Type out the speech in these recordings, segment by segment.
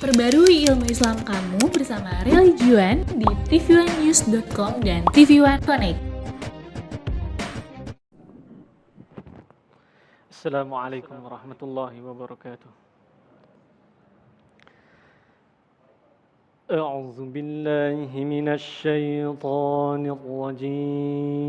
Perbarui ilmu Islam kamu bersama Religion di tv1news.com dan TV1 Connect. Assalamualaikum warahmatullahi wabarakatuh. أعوذ بالله من الشيطان الرجيم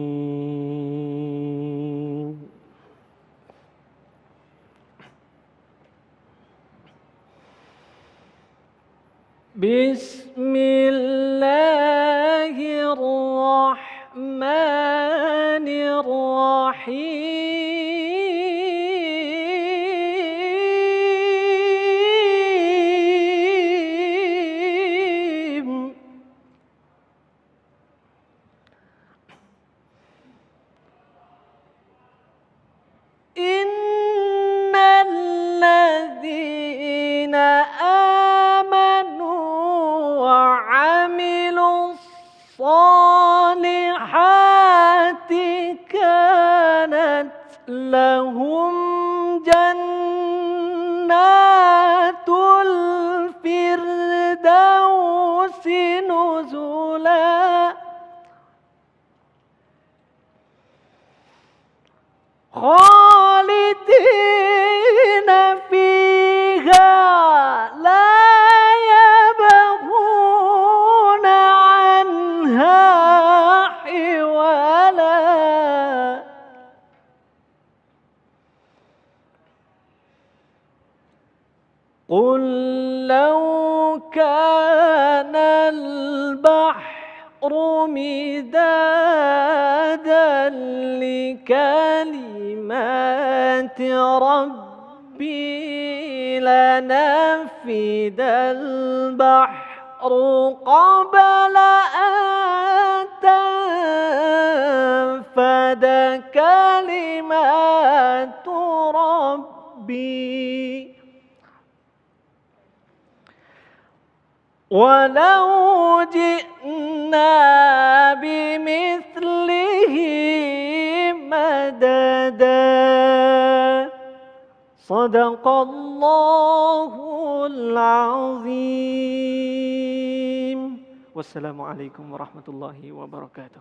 بسم الله الرحمن الرحيم. لهم جنات الفردوس نزلا. مدادا لكلمات ربي لنفد البحر قبل أن تنفد كلمات ربي. ولو جئنا بمثله مددا. صدق الله العظيم. والسلام عليكم ورحمة الله وبركاته.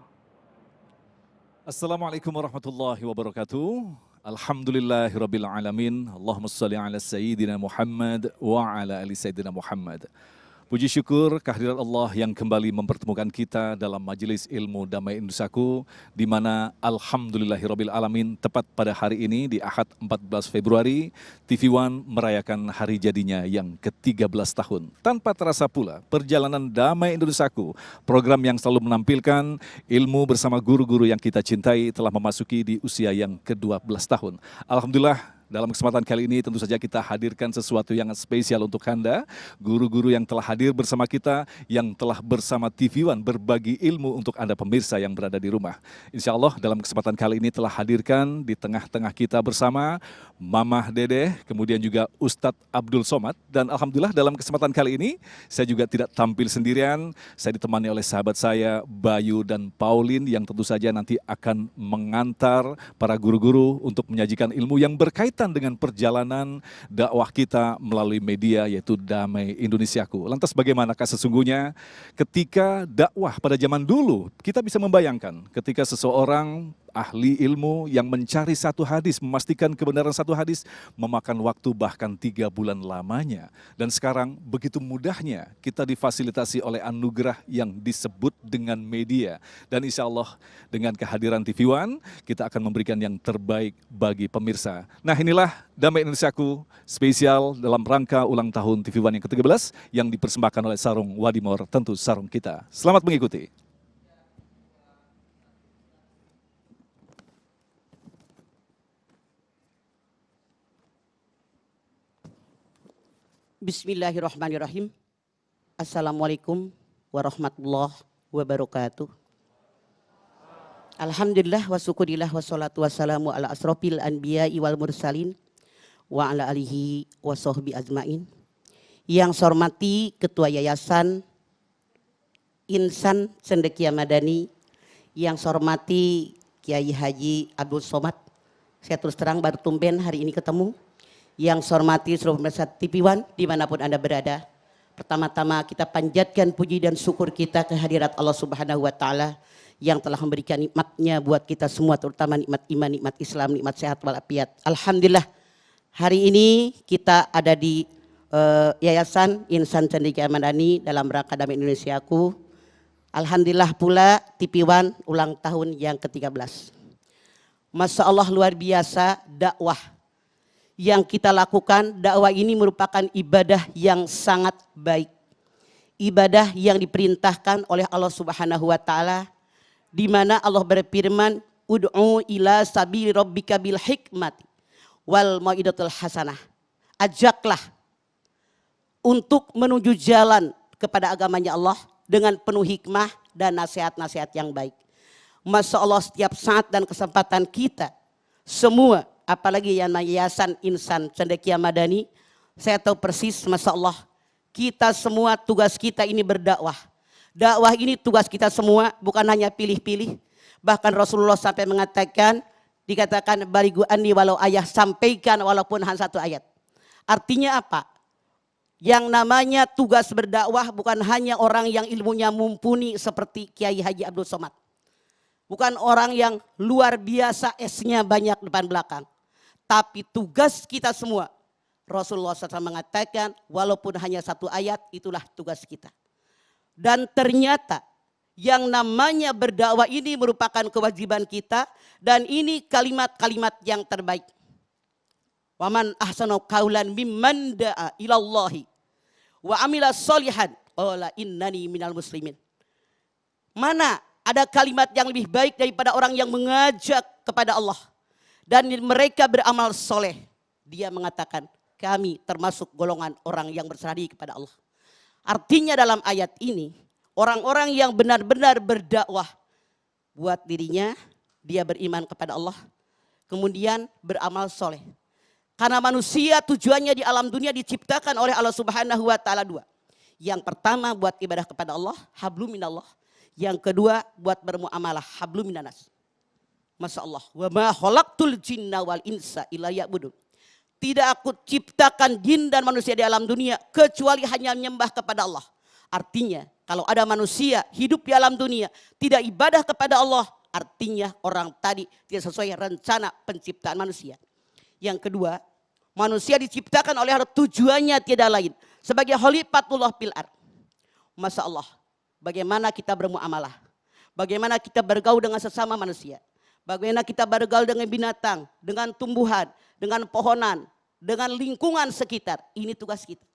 السلام عليكم ورحمة الله وبركاته. الحمد لله رب العالمين. اللهم صل على سيدنا محمد وعلى آل سيدنا محمد. Puji syukur kehadiran Allah yang kembali mempertemukan kita dalam majelis ilmu damai Indonesiaku di mana alhamdulillahirabbil alamin tepat pada hari ini di Ahad 14 Februari TV One merayakan hari jadinya yang ke-13 tahun. Tanpa terasa pula perjalanan damai Indonesiaku, program yang selalu menampilkan ilmu bersama guru-guru yang kita cintai telah memasuki di usia yang ke-12 tahun. Alhamdulillah dalam kesempatan kali ini tentu saja kita hadirkan sesuatu yang spesial untuk Anda, guru-guru yang telah hadir bersama kita, yang telah bersama TV One berbagi ilmu untuk Anda pemirsa yang berada di rumah. Insya Allah dalam kesempatan kali ini telah hadirkan di tengah-tengah kita bersama Mamah Dede, kemudian juga Ustadz Abdul Somad, dan Alhamdulillah dalam kesempatan kali ini saya juga tidak tampil sendirian, saya ditemani oleh sahabat saya Bayu dan Pauline yang tentu saja nanti akan mengantar para guru-guru untuk menyajikan ilmu yang berkaitan dengan perjalanan dakwah kita melalui media yaitu Damai Indonesiaku. Lantas bagaimanakah sesungguhnya ketika dakwah pada zaman dulu kita bisa membayangkan ketika seseorang ahli ilmu yang mencari satu hadis, memastikan kebenaran satu hadis, memakan waktu bahkan tiga bulan lamanya. Dan sekarang begitu mudahnya kita difasilitasi oleh anugerah yang disebut dengan media. Dan insya Allah dengan kehadiran TV One, kita akan memberikan yang terbaik bagi pemirsa. Nah inilah Damai Indonesiaku spesial dalam rangka ulang tahun TV One yang ke-13 yang dipersembahkan oleh Sarung Wadimor, tentu Sarung kita. Selamat mengikuti. Bismillahirrahmanirrahim. Assalamualaikum warahmatullahi wabarakatuh. Alhamdulillah wa syukurillah wa salatu wassalamu ala asrofil anbiya wal mursalin wa ala alihi wa sahbi ajmain. Yang saya hormati Ketua Yayasan Insan Cendekia Madani, yang saya hormati Kiai Haji Abdul Somad. Saya terus terang baru tumben hari ini ketemu yang saya hormati seluruh pemirsa TV One di mana pun Anda berada. Pertama-tama kita panjatkan puji dan syukur kita kehadirat Allah Subhanahu wa taala yang telah memberikan nikmatnya buat kita semua terutama nikmat iman, nikmat Islam, nikmat sehat walafiat. Alhamdulillah hari ini kita ada di uh, Yayasan Insan Cendekia Madani dalam rangka Damai Indonesiaku. Alhamdulillah pula TV One ulang tahun yang ke-13. Masya Allah luar biasa dakwah yang kita lakukan. Dakwah ini merupakan ibadah yang sangat baik. Ibadah yang diperintahkan oleh Allah Subhanahu wa taala di mana Allah berfirman ud'u ila sabili rabbika bil hikmati wal mau'idatul hasanah. Ajaklah untuk menuju jalan kepada agamanya Allah dengan penuh hikmah dan nasihat-nasihat yang baik. Masya Allah setiap saat dan kesempatan kita semua apalagi yang yayasan insan cendekia madani saya tahu persis Masya Allah kita semua tugas kita ini berdakwah. Dakwah ini tugas kita semua bukan hanya pilih-pilih. Bahkan Rasulullah sampai mengatakan dikatakan barigu ani walau ayah sampaikan walaupun hanya satu ayat. Artinya apa? Yang namanya tugas berdakwah bukan hanya orang yang ilmunya mumpuni seperti Kiai Haji Abdul Somad. Bukan orang yang luar biasa esnya banyak depan belakang. Tapi tugas kita semua. Rasulullah SAW mengatakan walaupun hanya satu ayat itulah tugas kita. Dan ternyata yang namanya berdakwah ini merupakan kewajiban kita. Dan ini kalimat-kalimat yang terbaik. Waman ahsanu kaulan mimman da'a ilallahi wa amila solihan ola innani minal muslimin. Mana ada kalimat yang lebih baik daripada orang yang mengajak kepada Allah dan mereka beramal soleh. Dia mengatakan kami termasuk golongan orang yang berserah diri kepada Allah. Artinya dalam ayat ini orang-orang yang benar-benar berdakwah buat dirinya dia beriman kepada Allah kemudian beramal soleh karena manusia tujuannya di alam dunia diciptakan oleh Allah Subhanahu wa taala dua. Yang pertama buat ibadah kepada Allah, hablum minallah. Yang kedua buat bermuamalah, hablum minanas. Masya Allah. Wa ma khalaqtul jinna wal insa illa ya'budun. Tidak aku ciptakan jin dan manusia di alam dunia kecuali hanya menyembah kepada Allah. Artinya kalau ada manusia hidup di alam dunia tidak ibadah kepada Allah, artinya orang tadi tidak sesuai rencana penciptaan manusia. Yang kedua, Manusia diciptakan oleh tujuannya tiada lain. Sebagai khalifatullah fil ar. Masya Allah. Bagaimana kita bermuamalah. Bagaimana kita bergaul dengan sesama manusia. Bagaimana kita bergaul dengan binatang. Dengan tumbuhan. Dengan pohonan. Dengan lingkungan sekitar. Ini tugas kita.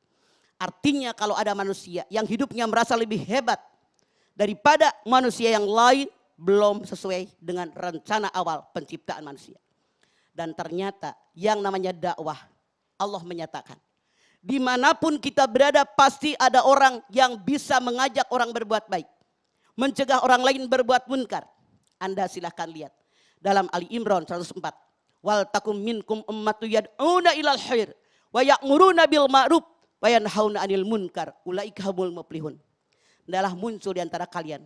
Artinya kalau ada manusia yang hidupnya merasa lebih hebat. Daripada manusia yang lain belum sesuai dengan rencana awal penciptaan manusia. Dan ternyata yang namanya dakwah, Allah menyatakan. Di mana pun kita berada pasti ada orang yang bisa mengajak orang berbuat baik. Mencegah orang lain berbuat munkar. Anda silahkan lihat. Dalam Ali Imran 104. Wal takum minkum ummatu yad'una ilal khair. Wa ya'muruna bil ma'ruf. Wa yanhauna anil munkar. Ulaika humul muflihun. Adalah muncul di antara kalian.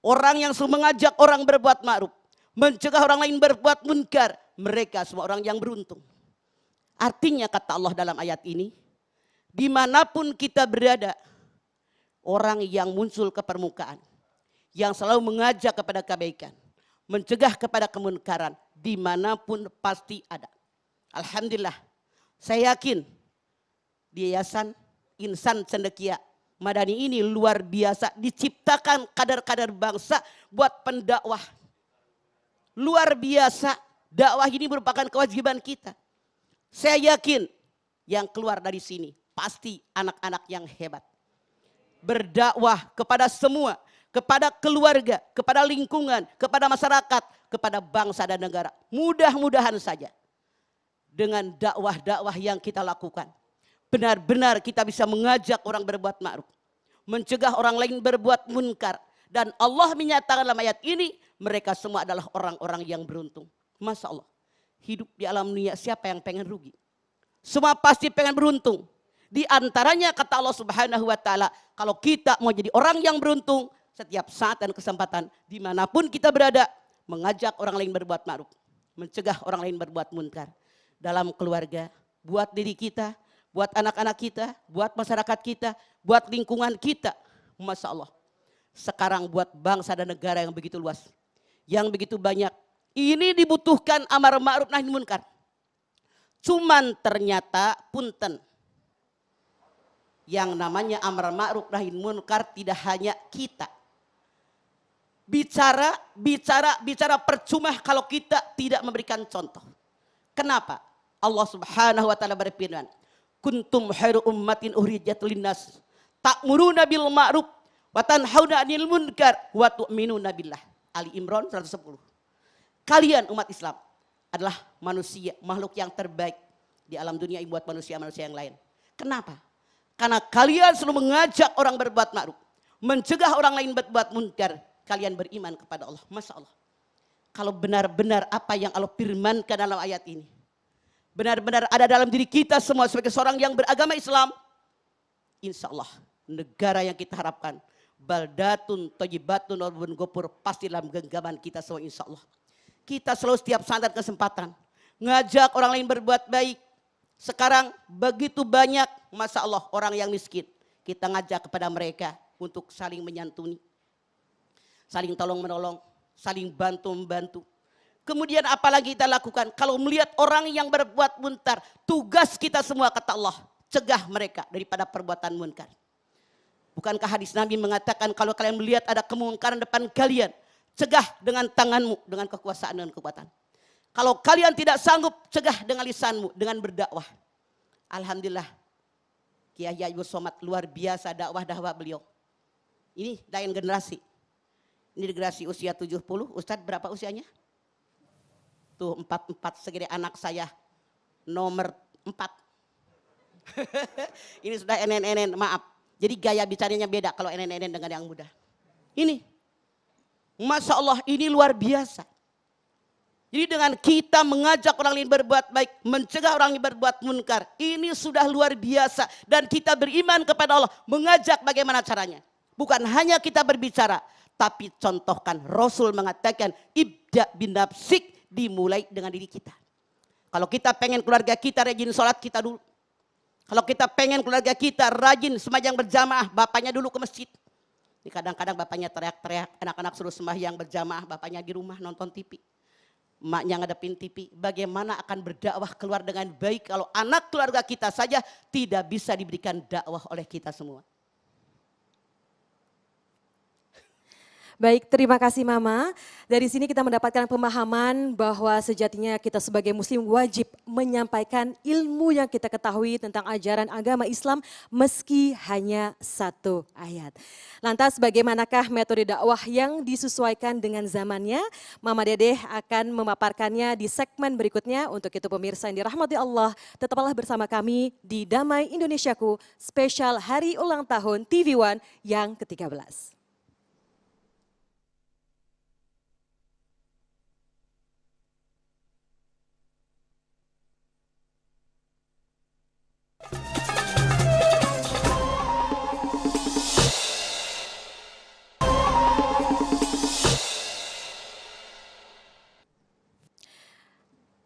Orang yang selalu mengajak orang berbuat ma'ruf. Mencegah orang lain berbuat munkar mereka semua orang yang beruntung. Artinya kata Allah dalam ayat ini, di mana pun kita berada, orang yang muncul ke permukaan, yang selalu mengajak kepada kebaikan, mencegah kepada kemunkaran, di mana pun pasti ada. Alhamdulillah, saya yakin di Yayasan Insan Cendekia Madani ini luar biasa diciptakan kadar-kadar bangsa buat pendakwah. Luar biasa Dakwah ini merupakan kewajiban kita. Saya yakin yang keluar dari sini pasti anak-anak yang hebat. Berdakwah kepada semua, kepada keluarga, kepada lingkungan, kepada masyarakat, kepada bangsa dan negara. Mudah-mudahan saja dengan dakwah-dakwah yang kita lakukan. Benar-benar kita bisa mengajak orang berbuat ma'ruf. Mencegah orang lain berbuat munkar. Dan Allah menyatakan dalam ayat ini mereka semua adalah orang-orang yang beruntung. Masya Allah. Hidup di alam dunia siapa yang pengen rugi? Semua pasti pengen beruntung. Di antaranya kata Allah subhanahu wa ta'ala. Kalau kita mau jadi orang yang beruntung. Setiap saat dan kesempatan. Di mana pun kita berada. Mengajak orang lain berbuat ma'ruf. Mencegah orang lain berbuat munkar. Dalam keluarga. Buat diri kita. buat anak-anak kita, buat masyarakat kita, buat lingkungan kita. Masya Allah. Sekarang buat bangsa dan negara yang begitu luas. Yang begitu banyak. Ini dibutuhkan amar ma'ruf nahi munkar. Cuman ternyata punten. Yang namanya amar ma'ruf nahi munkar tidak hanya kita. Bicara, bicara, bicara percuma kalau kita tidak memberikan contoh. Kenapa? Allah subhanahu wa ta'ala berfirman. Kuntum khairu ummatin uhrijat linnas. Ta'muruna bil ma'ruf wa tanhauna 'anil munkar wa tu'minuna billah. Ali Imran 110. Kalian umat Islam adalah manusia, makhluk yang terbaik di alam dunia buat manusia-manusia yang lain. Kenapa? Karena kalian selalu mengajak orang berbuat ma'ruf, mencegah orang lain berbuat munkar. Kalian beriman kepada Allah. Masya Allah. Kalau benar-benar apa yang Allah firmankan dalam ayat ini. Benar-benar ada dalam diri kita semua sebagai seorang yang beragama Islam. Insya Allah negara yang kita harapkan. Baldatun, tojibatun, orbun gopur. Pasti dalam genggaman kita semua insya Allah. Kita selalu setiap saat kesempatan. Ngajak orang lain berbuat baik. Sekarang begitu banyak masa Allah orang yang miskin. Kita ngajak kepada mereka untuk saling menyantuni. Saling tolong menolong. Saling bantu membantu Kemudian apalagi kita lakukan? Kalau melihat orang yang berbuat munkar, tugas kita semua kata Allah, cegah mereka daripada perbuatan munkar. Bukankah hadis Nabi mengatakan kalau kalian melihat ada kemungkaran depan kalian, cegah dengan tanganmu, dengan kekuasaan dan kekuatan. Kalau kalian tidak sanggup, cegah dengan lisanmu, dengan berdakwah. Alhamdulillah, Kiai Ibu Somad luar biasa dakwah-dakwah beliau. Ini lain generasi. Generasi usia 70, Ustadz berapa usianya? Tuh empat-empat segede anak saya nomor empat. ini sudah enen-enen, maaf. Jadi gaya bicaranya beda kalau enen-enen dengan yang muda. Ini. Masya Allah ini luar biasa. Jadi dengan kita mengajak orang lain berbuat baik, mencegah orang lain berbuat munkar, ini sudah luar biasa. Dan kita beriman kepada Allah, mengajak bagaimana caranya. Bukan hanya kita berbicara, tapi contohkan Rasul mengatakan, ibda bin nafsik dimulai dengan diri kita. Kalau kita pengen keluarga kita rajin sholat kita dulu. Kalau kita pengen keluarga kita rajin sembahyang berjamaah, bapaknya dulu ke masjid. Ini kadang-kadang bapaknya teriak-teriak, anak-anak suruh sembahyang berjamaah, bapaknya di rumah nonton TV. Emaknya ngadepin TV, bagaimana akan berdakwah keluar dengan baik kalau anak keluarga kita saja tidak bisa diberikan dakwah oleh kita semua. Baik, terima kasih Mama. Dari sini kita mendapatkan pemahaman bahwa sejatinya kita sebagai muslim wajib menyampaikan ilmu yang kita ketahui tentang ajaran agama Islam meski hanya satu ayat. Lantas bagaimanakah metode dakwah yang disesuaikan dengan zamannya? Mama Dedeh akan memaparkannya di segmen berikutnya. Untuk itu pemirsa yang dirahmati Allah, tetaplah bersama kami di Damai Indonesiaku spesial hari ulang tahun TV One yang ke-13.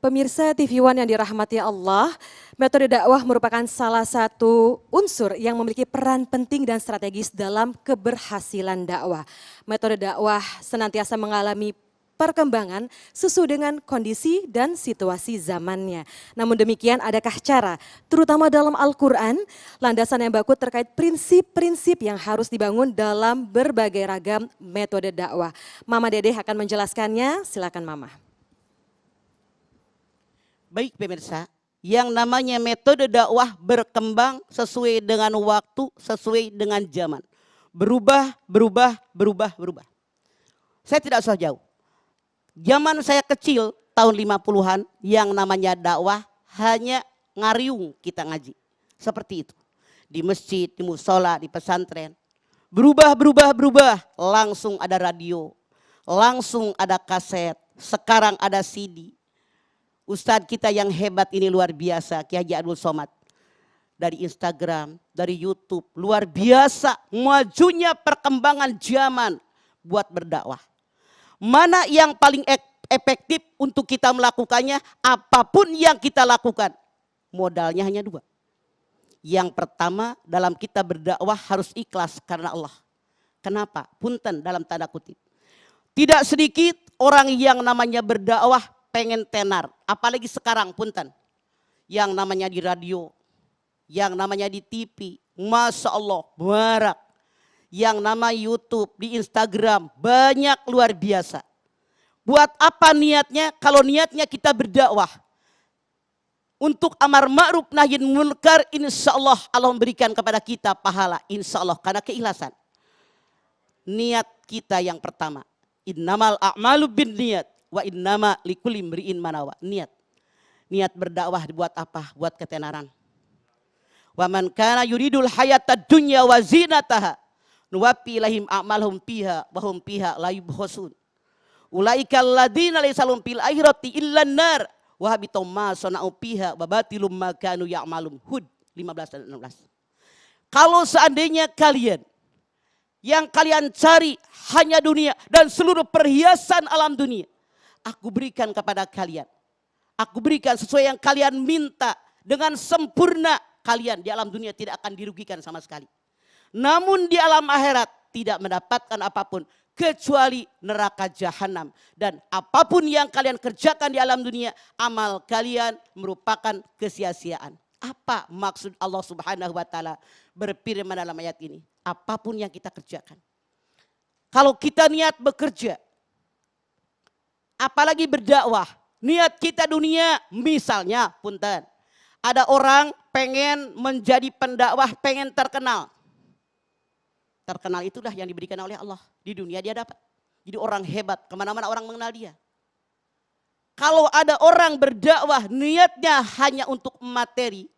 Pemirsa TV One yang dirahmati Allah, metode dakwah merupakan salah satu unsur yang memiliki peran penting dan strategis dalam keberhasilan dakwah. Metode dakwah senantiasa mengalami perkembangan sesuai dengan kondisi dan situasi zamannya. Namun demikian adakah cara, terutama dalam Al-Quran, landasan yang baku terkait prinsip-prinsip yang harus dibangun dalam berbagai ragam metode dakwah. Mama Dede akan menjelaskannya, silakan Mama. Baik pemirsa, yang namanya metode dakwah berkembang sesuai dengan waktu, sesuai dengan zaman. Berubah, berubah, berubah, berubah. Saya tidak usah jauh. Zaman saya kecil, tahun 50-an, yang namanya dakwah hanya ngariung kita ngaji. Seperti itu. Di masjid, di musola, di pesantren. Berubah, berubah, berubah. Langsung ada radio. Langsung ada kaset. Sekarang ada CD Ustadz kita yang hebat ini luar biasa, Kiai Haji Abdul Somad. Dari Instagram, dari Youtube, luar biasa majunya perkembangan zaman buat berdakwah. Mana yang paling efektif untuk kita melakukannya, apa pun yang kita lakukan, modalnya hanya dua. Yang pertama dalam kita berdakwah harus ikhlas karena Allah. Kenapa? Punten dalam tanda kutip. Tidak sedikit orang yang namanya berdakwah pengen tenar. Apalagi sekarang punten. Yang namanya di radio. Yang namanya di TV. Masya Allah, barak. Yang nama YouTube, di Instagram, banyak luar biasa. Buat apa niatnya? Kalau niatnya kita berdakwah. Untuk amar ma'ruf nahi munkar insya Allah Allah memberikan kepada kita pahala insya Allah karena keikhlasan. Niat kita yang pertama innamal a'malu bin niat wa innama likulli imri'in manawa niat. Niat berdakwah buat apa? Buat ketenaran. Wa man kana yuridul hayata dunya wa zinataha nuwapi lahim a'malhum piha wa hum piha la yubkhasun ulaika alladziina laysa lahum fil akhirati illa nar wahabitum ma sona'u piha babatilum makanu ya'malum. Hud 15 dan 16. Kalau seandainya kalian yang kalian cari hanya dunia dan seluruh perhiasan alam dunia. Aku berikan kepada kalian. Aku berikan sesuai yang kalian minta dengan sempurna kalian di alam dunia tidak akan dirugikan sama sekali. Namun di alam akhirat tidak mendapatkan apa pun kecuali neraka jahanam dan apa pun yang kalian kerjakan di alam dunia amal kalian merupakan kesia-siaan. Apa maksud Allah Subhanahu wa taala berfirman dalam ayat ini? Apa pun yang kita kerjakan. Kalau kita niat bekerja apalagi berdakwah, niat kita dunia misalnya punten. Ada orang pengen menjadi pendakwah, pengen terkenal terkenal itulah yang diberikan oleh Allah. Di dunia dia dapat. Jadi orang hebat, ke mana-mana orang mengenal dia. Kalau ada orang berdakwah niatnya hanya untuk materi,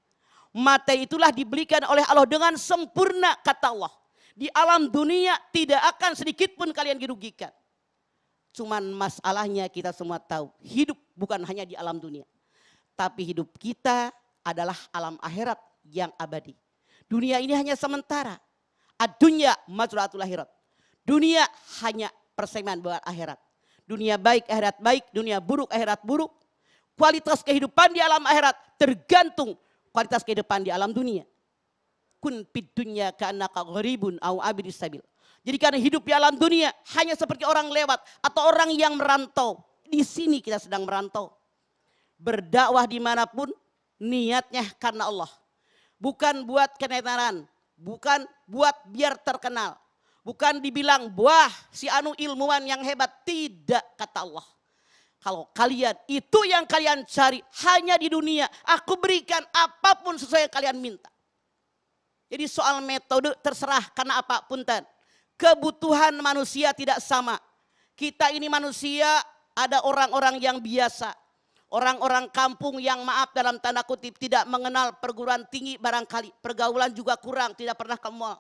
materi itulah diberikan oleh Allah dengan sempurna kata Allah. Di alam dunia tidak akan sedikit pun kalian dirugikan. Cuman masalahnya kita semua tahu, hidup bukan hanya di alam dunia. Tapi hidup kita adalah alam akhirat yang abadi. Dunia ini hanya sementara. Adunya mazratul akhirat. Dunia hanya persaingan buat akhirat. Dunia baik, akhirat baik, dunia buruk, akhirat buruk. Kualitas kehidupan di alam akhirat tergantung kualitas kehidupan di alam dunia. Kun pid dunya ka'annaka gharibun au abidis sabil. Jadi karena hidup di alam dunia hanya seperti orang lewat atau orang yang merantau. Di sini kita sedang merantau. Berdakwah di mana pun niatnya karena Allah. Bukan buat kenenaran, bukan buat biar terkenal. Bukan dibilang, wah si anu ilmuwan yang hebat. Tidak kata Allah. Kalau kalian itu yang kalian cari hanya di dunia. Aku berikan apa pun sesuai yang kalian minta. Jadi soal metode terserah karena apa punten. Kebutuhan manusia tidak sama. Kita ini manusia ada orang-orang yang biasa. Orang-orang kampung yang maaf dalam tanda kutip tidak mengenal perguruan tinggi barangkali. Pergaulan juga kurang, tidak pernah ke mall.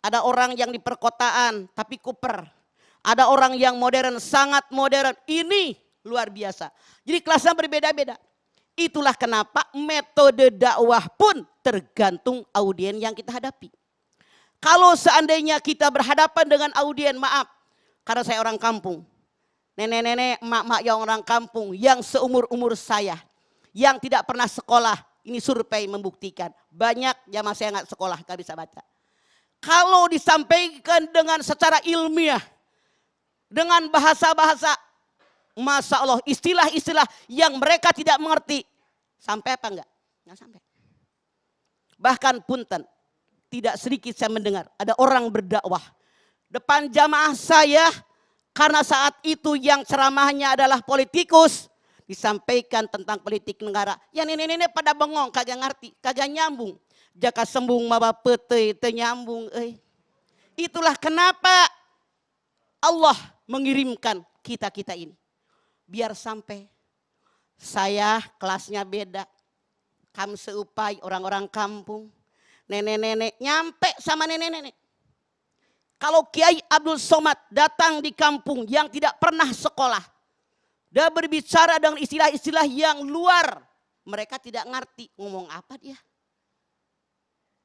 Ada orang yang di perkotaan tapi kuper. Ada orang yang modern, sangat modern. Ini luar biasa. Jadi kelasnya berbeda-beda. Itulah kenapa metode dakwah pun tergantung audien yang kita hadapi. Kalau seandainya kita berhadapan dengan audien, maaf, karena saya orang kampung, nenek-nenek, emak-emak yang orang kampung yang seumur-umur saya yang tidak pernah sekolah. Ini survei membuktikan banyak jamaah saya nggak sekolah nggak bisa baca. Kalau disampaikan dengan secara ilmiah, dengan bahasa-bahasa, masa Allah istilah-istilah yang mereka tidak mengerti, sampai apa enggak? Enggak sampai. Bahkan punten, tidak sedikit saya mendengar ada orang berdakwah depan jamaah saya karena saat itu yang ceramahnya adalah politikus. Disampaikan tentang politik negara. Ya nenek-nenek pada bengong, kagak ngerti, kagak nyambung. Jaka sembung mawa pete, itu nyambung. Eh. Itulah kenapa Allah mengirimkan kita-kita ini. Biar sampai saya kelasnya beda. Kamu seupai orang-orang kampung. Nenek-nenek nyampe sama nenek-nenek. Kalau Kiai Abdul Somad datang di kampung yang tidak pernah sekolah. Dia berbicara dengan istilah-istilah yang luar. Mereka tidak ngerti ngomong apa dia.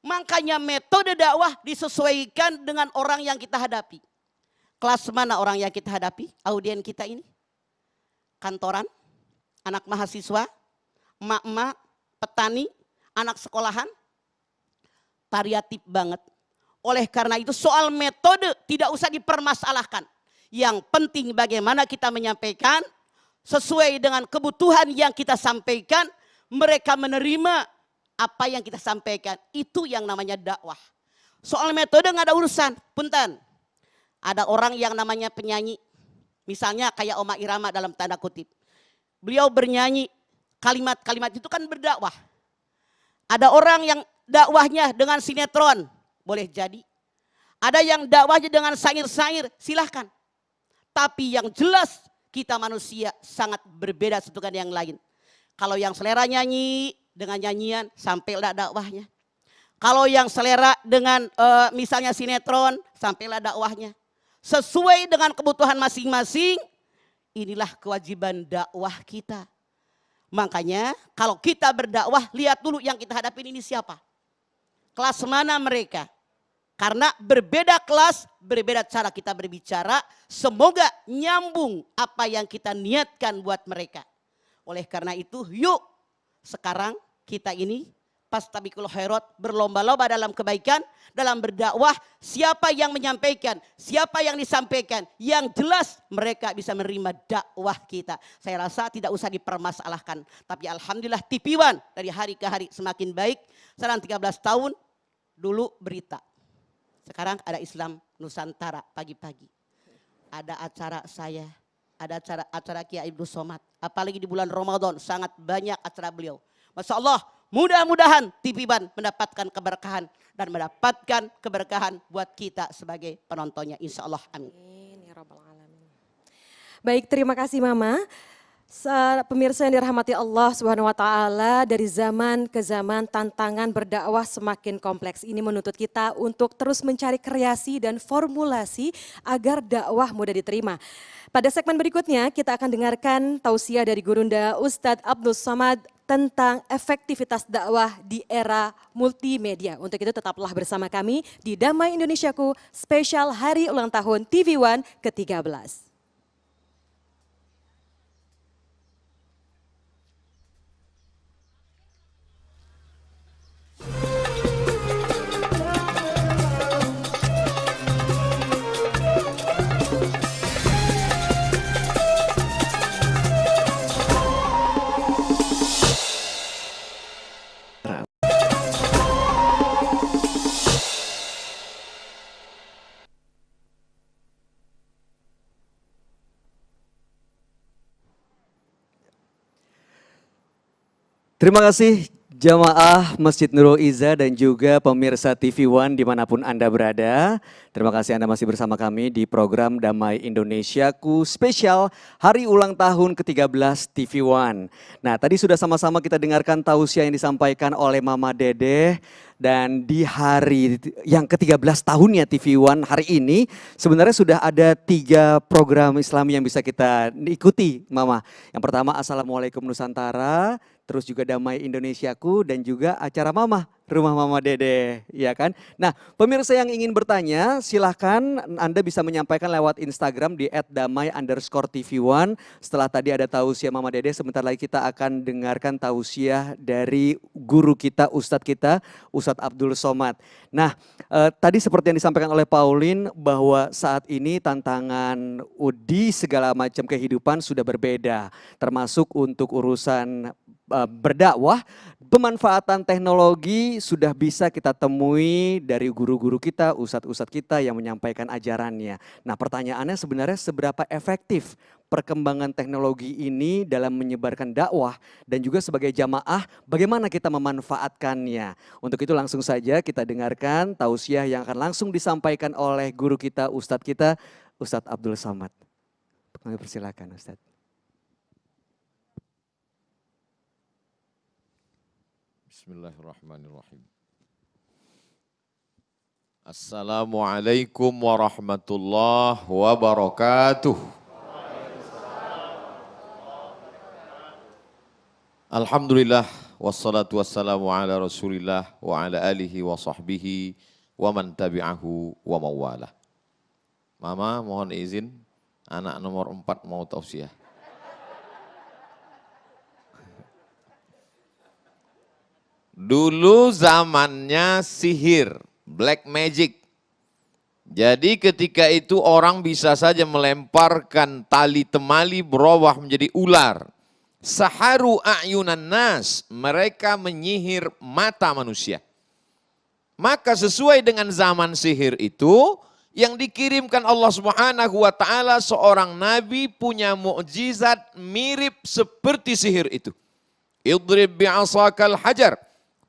Makanya metode dakwah disesuaikan dengan orang yang kita hadapi. Kelas mana orang yang kita hadapi? Audien kita ini. Kantoran, anak mahasiswa, emak-emak, petani, anak sekolahan. variatif banget. Oleh karena itu soal metode tidak usah dipermasalahkan. Yang penting bagaimana kita menyampaikan sesuai dengan kebutuhan yang kita sampaikan, mereka menerima apa yang kita sampaikan. Itu yang namanya dakwah. Soal metode nggak ada urusan, punten. Ada orang yang namanya penyanyi, misalnya kayak Oma Irama dalam tanda kutip. Beliau bernyanyi, kalimat-kalimat itu kan berdakwah. Ada orang yang dakwahnya dengan sinetron, boleh jadi. Ada yang dakwahnya dengan sair-sair, silahkan. Tapi yang jelas kita manusia sangat berbeda satu dengan yang lain. Kalau yang selera nyanyi dengan nyanyian sampailah dakwahnya. Kalau yang selera dengan uh, misalnya sinetron sampailah dakwahnya. Sesuai dengan kebutuhan masing-masing, inilah kewajiban dakwah kita. Makanya kalau kita berdakwah, lihat dulu yang kita hadapin ini siapa. Kelas mana mereka. Karena berbeda kelas, berbeda cara kita berbicara. Semoga nyambung apa yang kita niatkan buat mereka. Oleh karena itu yuk sekarang kita ini pas tabikul khairat berlomba-lomba dalam kebaikan, dalam berdakwah, siapa yang menyampaikan, siapa yang disampaikan, yang jelas mereka bisa menerima dakwah kita. Saya rasa tidak usah dipermasalahkan, tapi alhamdulillah One dari hari ke hari semakin baik. Sekarang 13 tahun dulu berita sekarang ada Islam Nusantara pagi-pagi. Ada acara saya, ada acara acara Kiai Ibnu Somad. Apalagi di bulan Ramadan sangat banyak acara beliau. Masya Allah, mudah-mudahan TV Ban mendapatkan keberkahan dan mendapatkan keberkahan buat kita sebagai penontonnya. Insya Allah, amin. Ya Baik, terima kasih Mama. Pemirsa yang dirahmati Allah Subhanahu wa taala, dari zaman ke zaman tantangan berdakwah semakin kompleks. Ini menuntut kita untuk terus mencari kreasi dan formulasi agar dakwah mudah diterima. Pada segmen berikutnya kita akan dengarkan tausiah dari Gurunda Ustadz Abdul Somad tentang efektivitas dakwah di era multimedia. Untuk itu tetaplah bersama kami di Damai Indonesiaku spesial Hari Ulang Tahun TV One ke-13. Terima kasih jamaah Masjid Nurul Iza dan juga pemirsa TV One di mana pun Anda berada. Terima kasih Anda masih bersama kami di program Damai Indonesiaku spesial hari ulang tahun ke-13 TV One. Nah tadi sudah sama-sama kita dengarkan tausiah yang disampaikan oleh Mama Dede dan di hari yang ke-13 tahunnya TV One hari ini sebenarnya sudah ada tiga program Islam yang bisa kita ikuti Mama. Yang pertama Assalamualaikum Nusantara, terus juga Damai Indonesiaku dan juga acara Mama, Rumah Mama Dede, ya kan? Nah, pemirsa yang ingin bertanya, silahkan Anda bisa menyampaikan lewat Instagram di @damai underscore TV One. Setelah tadi ada tausiah Mama Dede, sebentar lagi kita akan dengarkan tausiah dari guru kita, Ustadz kita, Ustadz Abdul Somad. Nah, eh, tadi seperti yang disampaikan oleh Pauline bahwa saat ini tantangan di segala macam kehidupan sudah berbeda, termasuk untuk urusan berdakwah, pemanfaatan teknologi sudah bisa kita temui dari guru-guru kita, ustadz-ustadz kita yang menyampaikan ajarannya. Nah pertanyaannya sebenarnya seberapa efektif perkembangan teknologi ini dalam menyebarkan dakwah dan juga sebagai jamaah bagaimana kita memanfaatkannya. Untuk itu langsung saja kita dengarkan tausiah yang akan langsung disampaikan oleh guru kita, ustadz kita, Ustadz Abdul Samad. Kami persilakan Ustadz. Bismillahirrahmanirrahim. Assalamualaikum warahmatullahi wabarakatuh. Alhamdulillah wassalatu wassalamu ala rasulillah wa ala alihi wa sahbihi wa man tabi'ahu wa mawala. Mama mohon izin anak nomor empat mau tausiah. Dulu zamannya sihir, black magic. Jadi ketika itu orang bisa saja melemparkan tali temali berubah menjadi ular. Saharu a'yunan nas, mereka menyihir mata manusia. Maka sesuai dengan zaman sihir itu, yang dikirimkan Allah Subhanahu wa taala seorang nabi punya mukjizat mirip seperti sihir itu. Idrib bi'asakal hajar.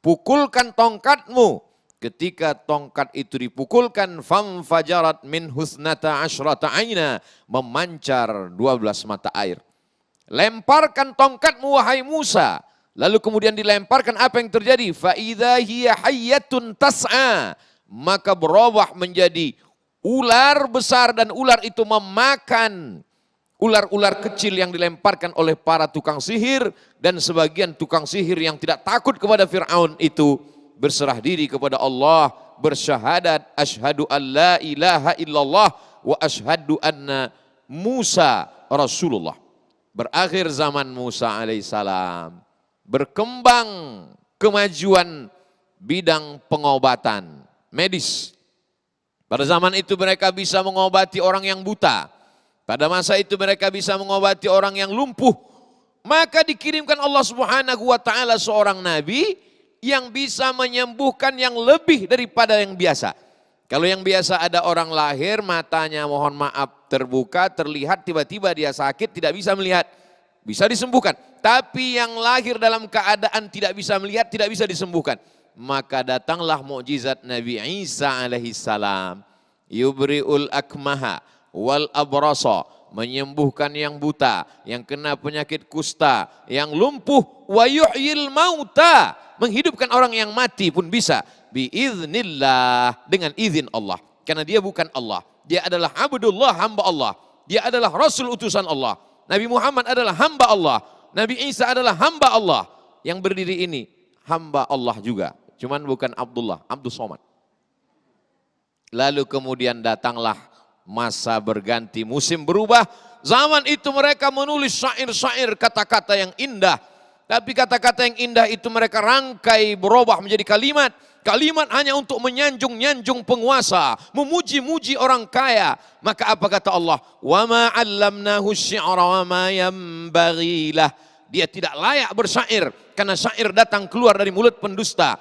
Pukulkan tongkatmu. Ketika tongkat itu dipukulkan, fam fajarat min husnata asyrata aina. Memancar 12 mata air. Lemparkan tongkatmu wahai Musa. Lalu kemudian dilemparkan apa yang terjadi? Fa'idha hiya hayyatun tas'a. Maka berubah menjadi ular besar dan ular itu memakan ular-ular kecil yang dilemparkan oleh para tukang sihir dan sebagian tukang sihir yang tidak takut kepada Fir'aun itu berserah diri kepada Allah bersyahadat asyhadu la ilaha illallah wa asyhadu anna Musa Rasulullah berakhir zaman Musa alaihissalam berkembang kemajuan bidang pengobatan medis pada zaman itu mereka bisa mengobati orang yang buta. Pada masa itu mereka bisa mengobati orang yang lumpuh. Maka dikirimkan Allah Subhanahu wa taala seorang nabi yang bisa menyembuhkan yang lebih daripada yang biasa. Kalau yang biasa ada orang lahir matanya mohon maaf terbuka, terlihat tiba-tiba dia sakit tidak bisa melihat. Bisa disembuhkan. Tapi yang lahir dalam keadaan tidak bisa melihat, tidak bisa disembuhkan maka datanglah mukjizat Nabi Isa alaihi salam yubriul akmaha wal abrasa menyembuhkan yang buta, yang kena penyakit kusta, yang lumpuh, wa yuhyil mauta, menghidupkan orang yang mati pun bisa biiznillah dengan izin Allah. Karena dia bukan Allah, dia adalah abdullah hamba Allah. Dia adalah rasul utusan Allah. Nabi Muhammad adalah hamba Allah. Nabi Isa adalah hamba Allah. Yang berdiri ini hamba Allah juga. Cuman bukan Abdullah, Abdul Somad. Lalu kemudian datanglah masa berganti, musim berubah. Zaman itu mereka menulis syair-syair kata-kata yang indah. Tapi kata-kata yang indah itu mereka rangkai berubah menjadi kalimat. Kalimat hanya untuk menyanjung-nyanjung penguasa, memuji-muji orang kaya. Maka apa kata Allah? Wa ma 'allamnahu syi'ra wa Dia tidak layak bersyair karena syair datang keluar dari mulut pendusta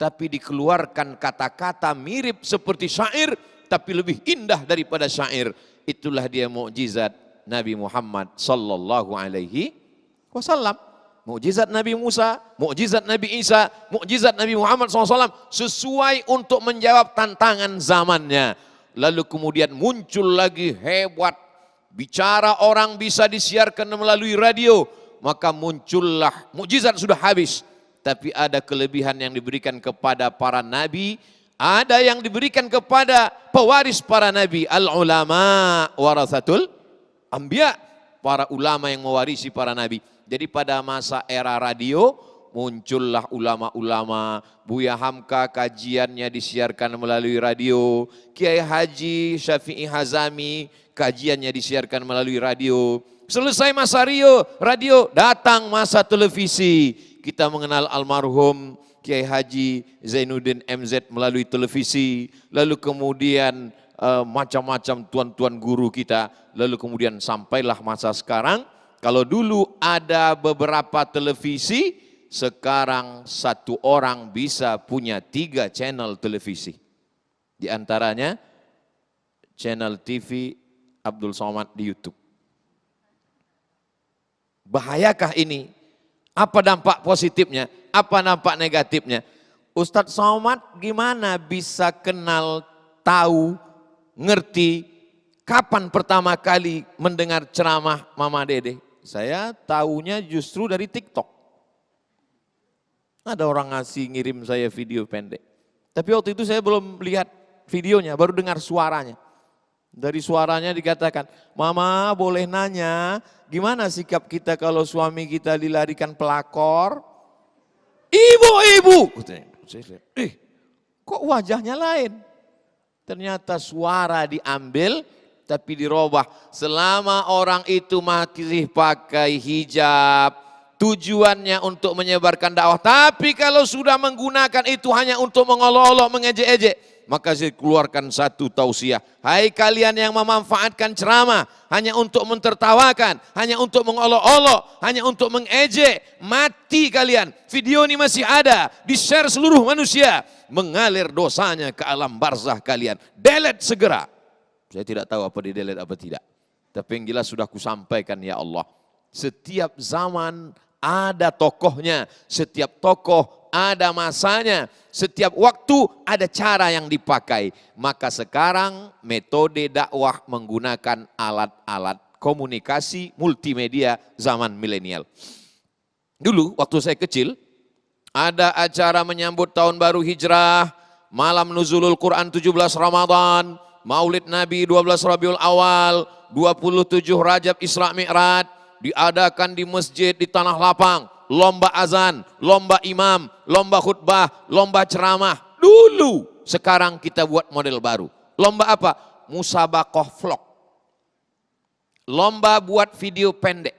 tapi dikeluarkan kata-kata mirip seperti syair tapi lebih indah daripada syair. Itulah dia mukjizat Nabi Muhammad sallallahu alaihi wasallam. Mukjizat Nabi Musa mukjizat Nabi Isa mukjizat Nabi Muhammad SAW sesuai untuk menjawab tantangan zamannya. Lalu kemudian muncul lagi hebat. Bicara orang bisa disiarkan melalui radio maka muncullah mukjizat sudah habis. Tapi ada kelebihan yang diberikan kepada para nabi, ada yang diberikan kepada pewaris para nabi, al-ulama warasatul ambia, para ulama yang mewarisi para nabi. Jadi pada masa era radio muncullah ulama-ulama, Buya Hamka kajiannya disiarkan melalui radio, Kiai Haji Syafi'i Hazami kajiannya disiarkan melalui radio. Selesai masa radio, radio datang masa televisi kita mengenal almarhum Kiai Haji Zainuddin MZ melalui televisi, lalu kemudian uh, macam-macam tuan-tuan guru kita, lalu kemudian sampailah masa sekarang, kalau dulu ada beberapa televisi, sekarang satu orang bisa punya tiga channel televisi. Di antaranya channel TV Abdul Somad di Youtube. Bahayakah ini? Apa dampak positifnya? Apa dampak negatifnya? Ustadz Somad gimana bisa kenal, tahu, ngerti kapan pertama kali mendengar ceramah Mama Dede? Saya tahunya justru dari TikTok. Ada orang ngasih ngirim saya video pendek. Tapi waktu itu saya belum lihat videonya, baru dengar suaranya. Dari suaranya dikatakan, Mama boleh nanya, gimana sikap kita kalau suami kita dilarikan pelakor? Ibu, ibu. eh kok wajahnya lain? Ternyata suara diambil tapi dirubah. Selama orang itu masih pakai hijab, tujuannya untuk menyebarkan dakwah. Tapi kalau sudah menggunakan itu hanya untuk mengolok-olok, mengejek-ejek, maka saya keluarkan satu tausiah. Hai kalian yang memanfaatkan ceramah hanya untuk mentertawakan, hanya untuk mengolok-olok, hanya untuk mengejek, mati kalian. Video ini masih ada, di-share seluruh manusia, mengalir dosanya ke alam barzah kalian. Delete segera. Saya tidak tahu apa di delete apa tidak. Tapi yang jelas sudah kusampaikan ya Allah. Setiap zaman ada tokohnya, setiap tokoh ada masanya, setiap waktu ada cara yang dipakai. Maka sekarang metode dakwah menggunakan alat-alat komunikasi multimedia zaman milenial. Dulu waktu saya kecil, ada acara menyambut tahun baru hijrah, malam nuzulul Quran 17 Ramadan, maulid Nabi 12 Rabiul Awal, 27 Rajab Isra Mi'raj, diadakan di masjid di tanah lapang, lomba azan, lomba imam, lomba khutbah, lomba ceramah. Dulu, sekarang kita buat model baru. Lomba apa? Musabakoh vlog. Lomba buat video pendek.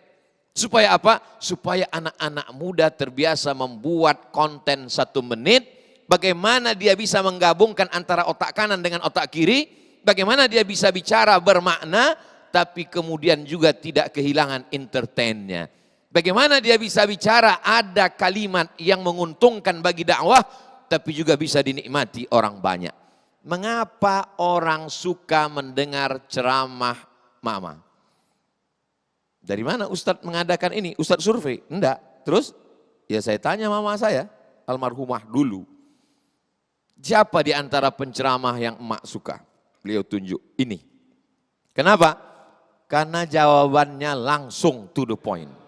Supaya apa? Supaya anak-anak muda terbiasa membuat konten satu menit. Bagaimana dia bisa menggabungkan antara otak kanan dengan otak kiri. Bagaimana dia bisa bicara bermakna tapi kemudian juga tidak kehilangan entertainnya. Bagaimana dia bisa bicara ada kalimat yang menguntungkan bagi dakwah tapi juga bisa dinikmati orang banyak. Mengapa orang suka mendengar ceramah mama? Dari mana Ustadz mengadakan ini? Ustadz survei? Enggak. Terus ya saya tanya mama saya, almarhumah dulu. Siapa di antara penceramah yang emak suka? Beliau tunjuk ini. Kenapa? Karena jawabannya langsung to the point.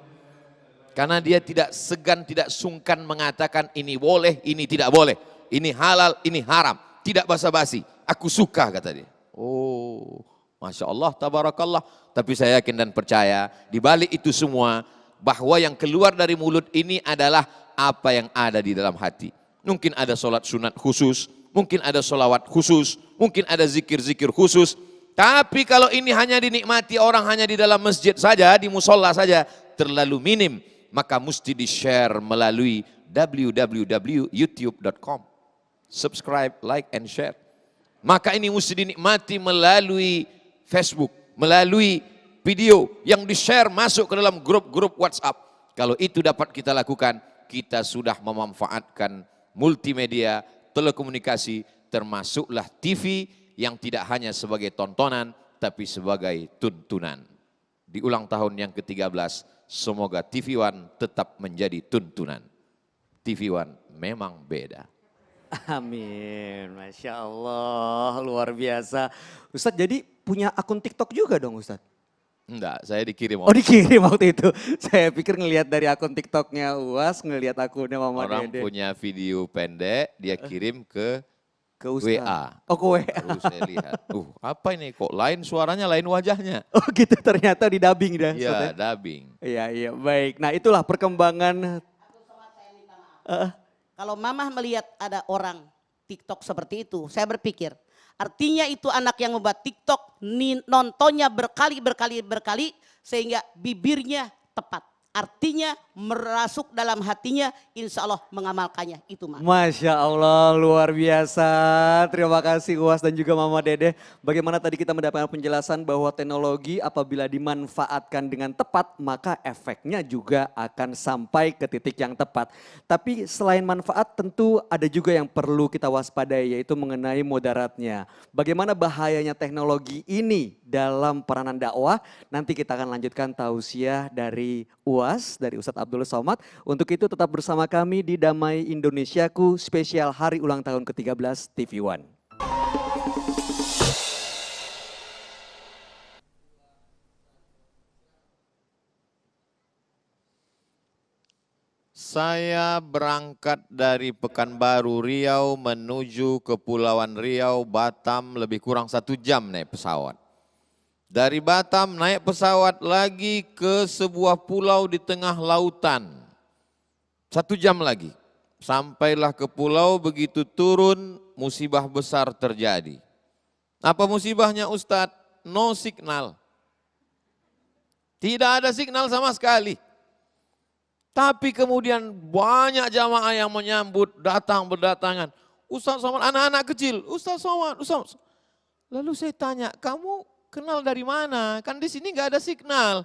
Karena dia tidak segan, tidak sungkan mengatakan ini boleh, ini tidak boleh. Ini halal, ini haram. Tidak basa-basi. Aku suka kata dia. Oh, Masya Allah, tabarakallah. Tapi saya yakin dan percaya, di balik itu semua, bahwa yang keluar dari mulut ini adalah apa yang ada di dalam hati. Mungkin ada sholat sunat khusus, mungkin ada sholawat khusus, mungkin ada zikir-zikir khusus, tapi kalau ini hanya dinikmati orang hanya di dalam masjid saja, di musola saja, terlalu minim. Maka mesti di-share melalui www.youtube.com. Subscribe, like, and share. Maka ini mesti dinikmati melalui Facebook, melalui video yang di-share masuk ke dalam grup-grup WhatsApp. Kalau itu dapat kita lakukan, kita sudah memanfaatkan multimedia, telekomunikasi, termasuklah TV, yang tidak hanya sebagai tontonan, tapi sebagai tuntunan. Di ulang tahun yang ke-13, semoga TV One tetap menjadi tuntunan. TV One memang beda. Amin, Masya Allah, luar biasa. Ustadz jadi punya akun TikTok juga dong Ustadz? Enggak, saya dikirim. Oh dikirim waktu itu. Saya pikir ngelihat dari akun TikToknya UAS, ngelihat akunnya Mama Orang Dede. punya video pendek, dia kirim ke ke Ustaz. WA. Oh ke WA. Lalu saya lihat, uh apa ini kok lain suaranya, lain wajahnya. Oh gitu ternyata di dubbing dah. Iya, ya? dubbing. Iya, iya, baik. Nah itulah perkembangan. Uh, Kalau mamah melihat ada orang TikTok seperti itu, saya berpikir artinya itu anak yang membuat TikTok nontonnya berkali berkali berkali sehingga bibirnya tepat. Artinya merasuk dalam hatinya, insya Allah mengamalkannya. Itu mah. Masya Allah, luar biasa. Terima kasih Uas dan juga Mama Dede. Bagaimana tadi kita mendapatkan penjelasan bahwa teknologi apabila dimanfaatkan dengan tepat, maka efeknya juga akan sampai ke titik yang tepat. Tapi selain manfaat tentu ada juga yang perlu kita waspadai, yaitu mengenai moderatnya. Bagaimana bahayanya teknologi ini dalam peranan dakwah, nanti kita akan lanjutkan tausiah dari UAS dari Ustadz Abdul Somad. Untuk itu tetap bersama kami di Damai Indonesiaku spesial hari ulang tahun ke-13 TV One. Saya berangkat dari Pekanbaru Riau menuju Kepulauan Riau, Batam lebih kurang satu jam naik pesawat. Dari Batam naik pesawat lagi ke sebuah pulau di tengah lautan. Satu jam lagi. Sampailah ke pulau begitu turun musibah besar terjadi. Apa musibahnya Ustadz? No signal. Tidak ada signal sama sekali. Tapi kemudian banyak jamaah yang menyambut, datang berdatangan. Ustaz Somad, anak-anak kecil, Ustaz Somad, Ustaz. Lalu saya tanya, kamu kenal dari mana? Kan di sini nggak ada signal.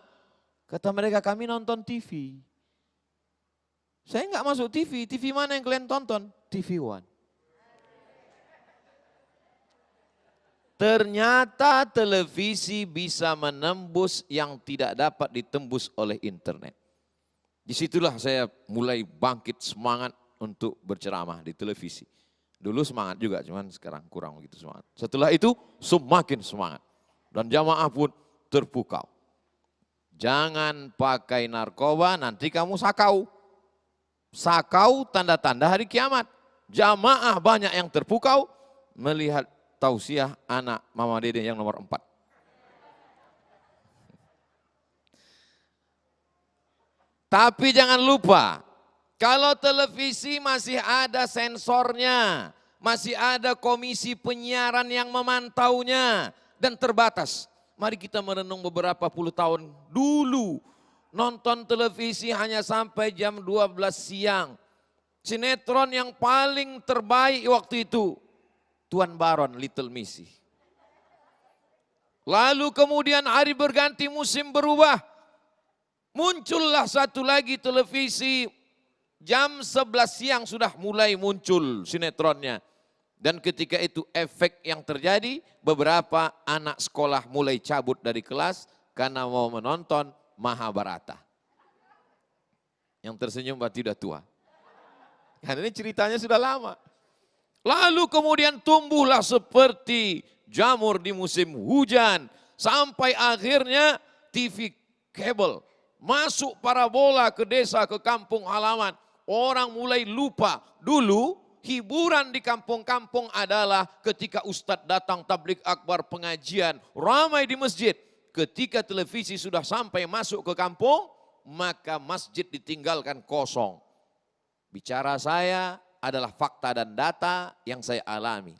Kata mereka, kami nonton TV. Saya nggak masuk TV, TV mana yang kalian tonton? TV One. Ternyata televisi bisa menembus yang tidak dapat ditembus oleh internet. Di situlah saya mulai bangkit semangat untuk berceramah di televisi. Dulu semangat juga, cuman sekarang kurang begitu semangat. Setelah itu semakin semangat. Dan jamaah pun terpukau. Jangan pakai narkoba, nanti kamu sakau. Sakau tanda-tanda hari kiamat. Jamaah banyak yang terpukau melihat tausiah anak Mama Dede yang nomor empat. Tapi jangan lupa, kalau televisi masih ada sensornya, masih ada komisi penyiaran yang memantaunya dan terbatas. Mari kita merenung beberapa puluh tahun dulu. Nonton televisi hanya sampai jam 12 siang. Sinetron yang paling terbaik waktu itu, Tuan Baron Little Missy. Lalu kemudian hari berganti musim berubah. Muncullah satu lagi televisi jam 11 siang sudah mulai muncul sinetronnya. Dan ketika itu efek yang terjadi beberapa anak sekolah mulai cabut dari kelas karena mau menonton Mahabharata. Yang tersenyum berarti sudah tua. Karena ini ceritanya sudah lama. Lalu kemudian tumbuhlah seperti jamur di musim hujan. Sampai akhirnya TV kabel masuk parabola ke desa, ke kampung halaman. Orang mulai lupa. Dulu hiburan di kampung-kampung adalah ketika ustadz datang tablik akbar pengajian. Ramai di masjid. Ketika televisi sudah sampai masuk ke kampung, maka masjid ditinggalkan kosong. Bicara saya adalah fakta dan data yang saya alami.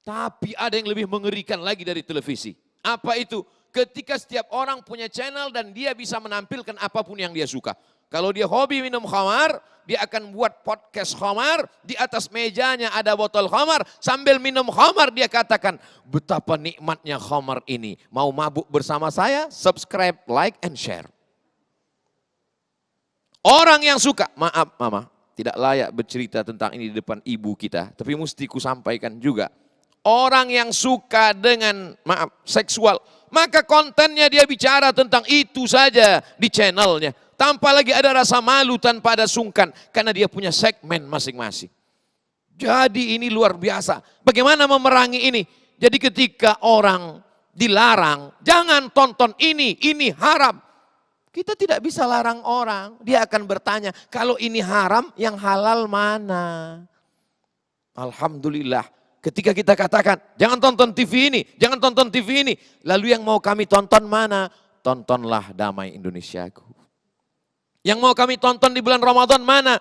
Tapi ada yang lebih mengerikan lagi dari televisi. Apa itu? Ketika setiap orang punya channel dan dia bisa menampilkan apa pun yang dia suka. Kalau dia hobi minum khamar, dia akan buat podcast khamar, di atas mejanya ada botol khamar, sambil minum khamar dia katakan, betapa nikmatnya khamar ini. Mau mabuk bersama saya? Subscribe, like, and share. Orang yang suka, maaf mama, tidak layak bercerita tentang ini di depan ibu kita, tapi mesti ku sampaikan juga. Orang yang suka dengan, maaf, seksual, maka kontennya dia bicara tentang itu saja di channelnya. Tanpa lagi ada rasa malu tanpa ada sungkan. Karena dia punya segmen masing-masing. Jadi ini luar biasa. Bagaimana memerangi ini? Jadi ketika orang dilarang, jangan tonton ini, ini haram. Kita tidak bisa larang orang. Dia akan bertanya, kalau ini haram, yang halal mana? Alhamdulillah Ketika kita katakan, jangan tonton TV ini, jangan tonton TV ini. Lalu yang mau kami tonton mana? Tontonlah Damai Indonesiaku. Yang mau kami tonton di bulan Ramadan mana?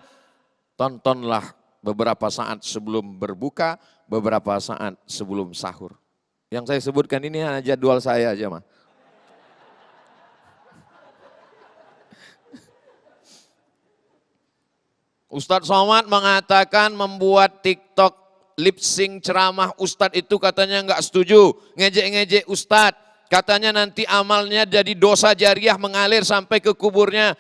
Tontonlah beberapa saat sebelum berbuka, beberapa saat sebelum sahur. Yang saya sebutkan ini hanya jadwal saya aja mah. Ustadz Somad mengatakan membuat TikTok lip sync ceramah ustadz itu katanya nggak setuju, ngejek-ngejek ustadz. Katanya nanti amalnya jadi dosa jariah mengalir sampai ke kuburnya.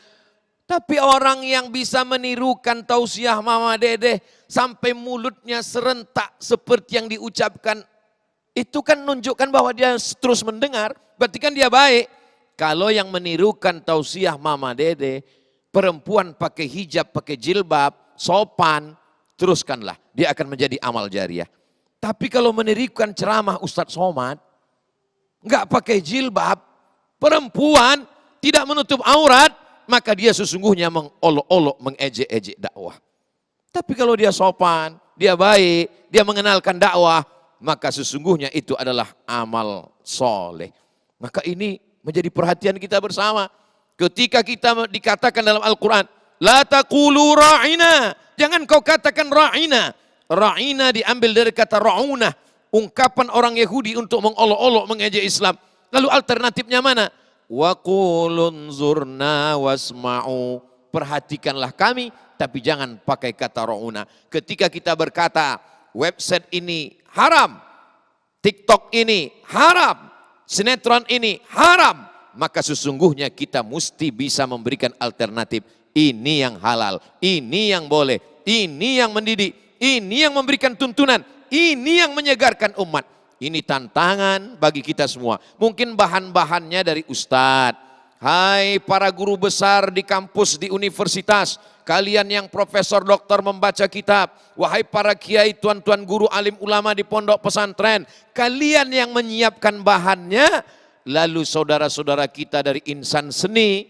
Tapi orang yang bisa menirukan tausiah Mama Dede sampai mulutnya serentak seperti yang diucapkan. Itu kan menunjukkan bahwa dia terus mendengar, berarti kan dia baik. Kalau yang menirukan tausiah Mama Dede, perempuan pakai hijab, pakai jilbab, sopan, teruskanlah. Dia akan menjadi amal jariah. Tapi kalau menirikan ceramah Ustadz Somad, nggak pakai jilbab, perempuan tidak menutup aurat, maka dia sesungguhnya mengolok-olok, mengejek-ejek dakwah. Tapi kalau dia sopan, dia baik, dia mengenalkan dakwah, maka sesungguhnya itu adalah amal soleh. Maka ini menjadi perhatian kita bersama. Ketika kita dikatakan dalam Al-Quran, La taqulu ra'ina. Jangan kau katakan ra'ina. Ra'ina diambil dari kata ra'una. Ungkapan orang Yahudi untuk mengolok-olok mengejek Islam. Lalu alternatifnya mana? Wa zurna wasma'u. Perhatikanlah kami, tapi jangan pakai kata ro'una. Ketika kita berkata, website ini haram, TikTok ini haram, sinetron ini haram, maka sesungguhnya kita mesti bisa memberikan alternatif. Ini yang halal, ini yang boleh, ini yang mendidik, ini yang memberikan tuntunan, ini yang menyegarkan umat. Ini tantangan bagi kita semua. Mungkin bahan-bahannya dari ustadz. Hai para guru besar di kampus, di universitas. Kalian yang profesor doktor membaca kitab. Wahai para kiai, tuan-tuan guru alim ulama di pondok pesantren. Kalian yang menyiapkan bahannya. Lalu saudara-saudara kita dari insan seni,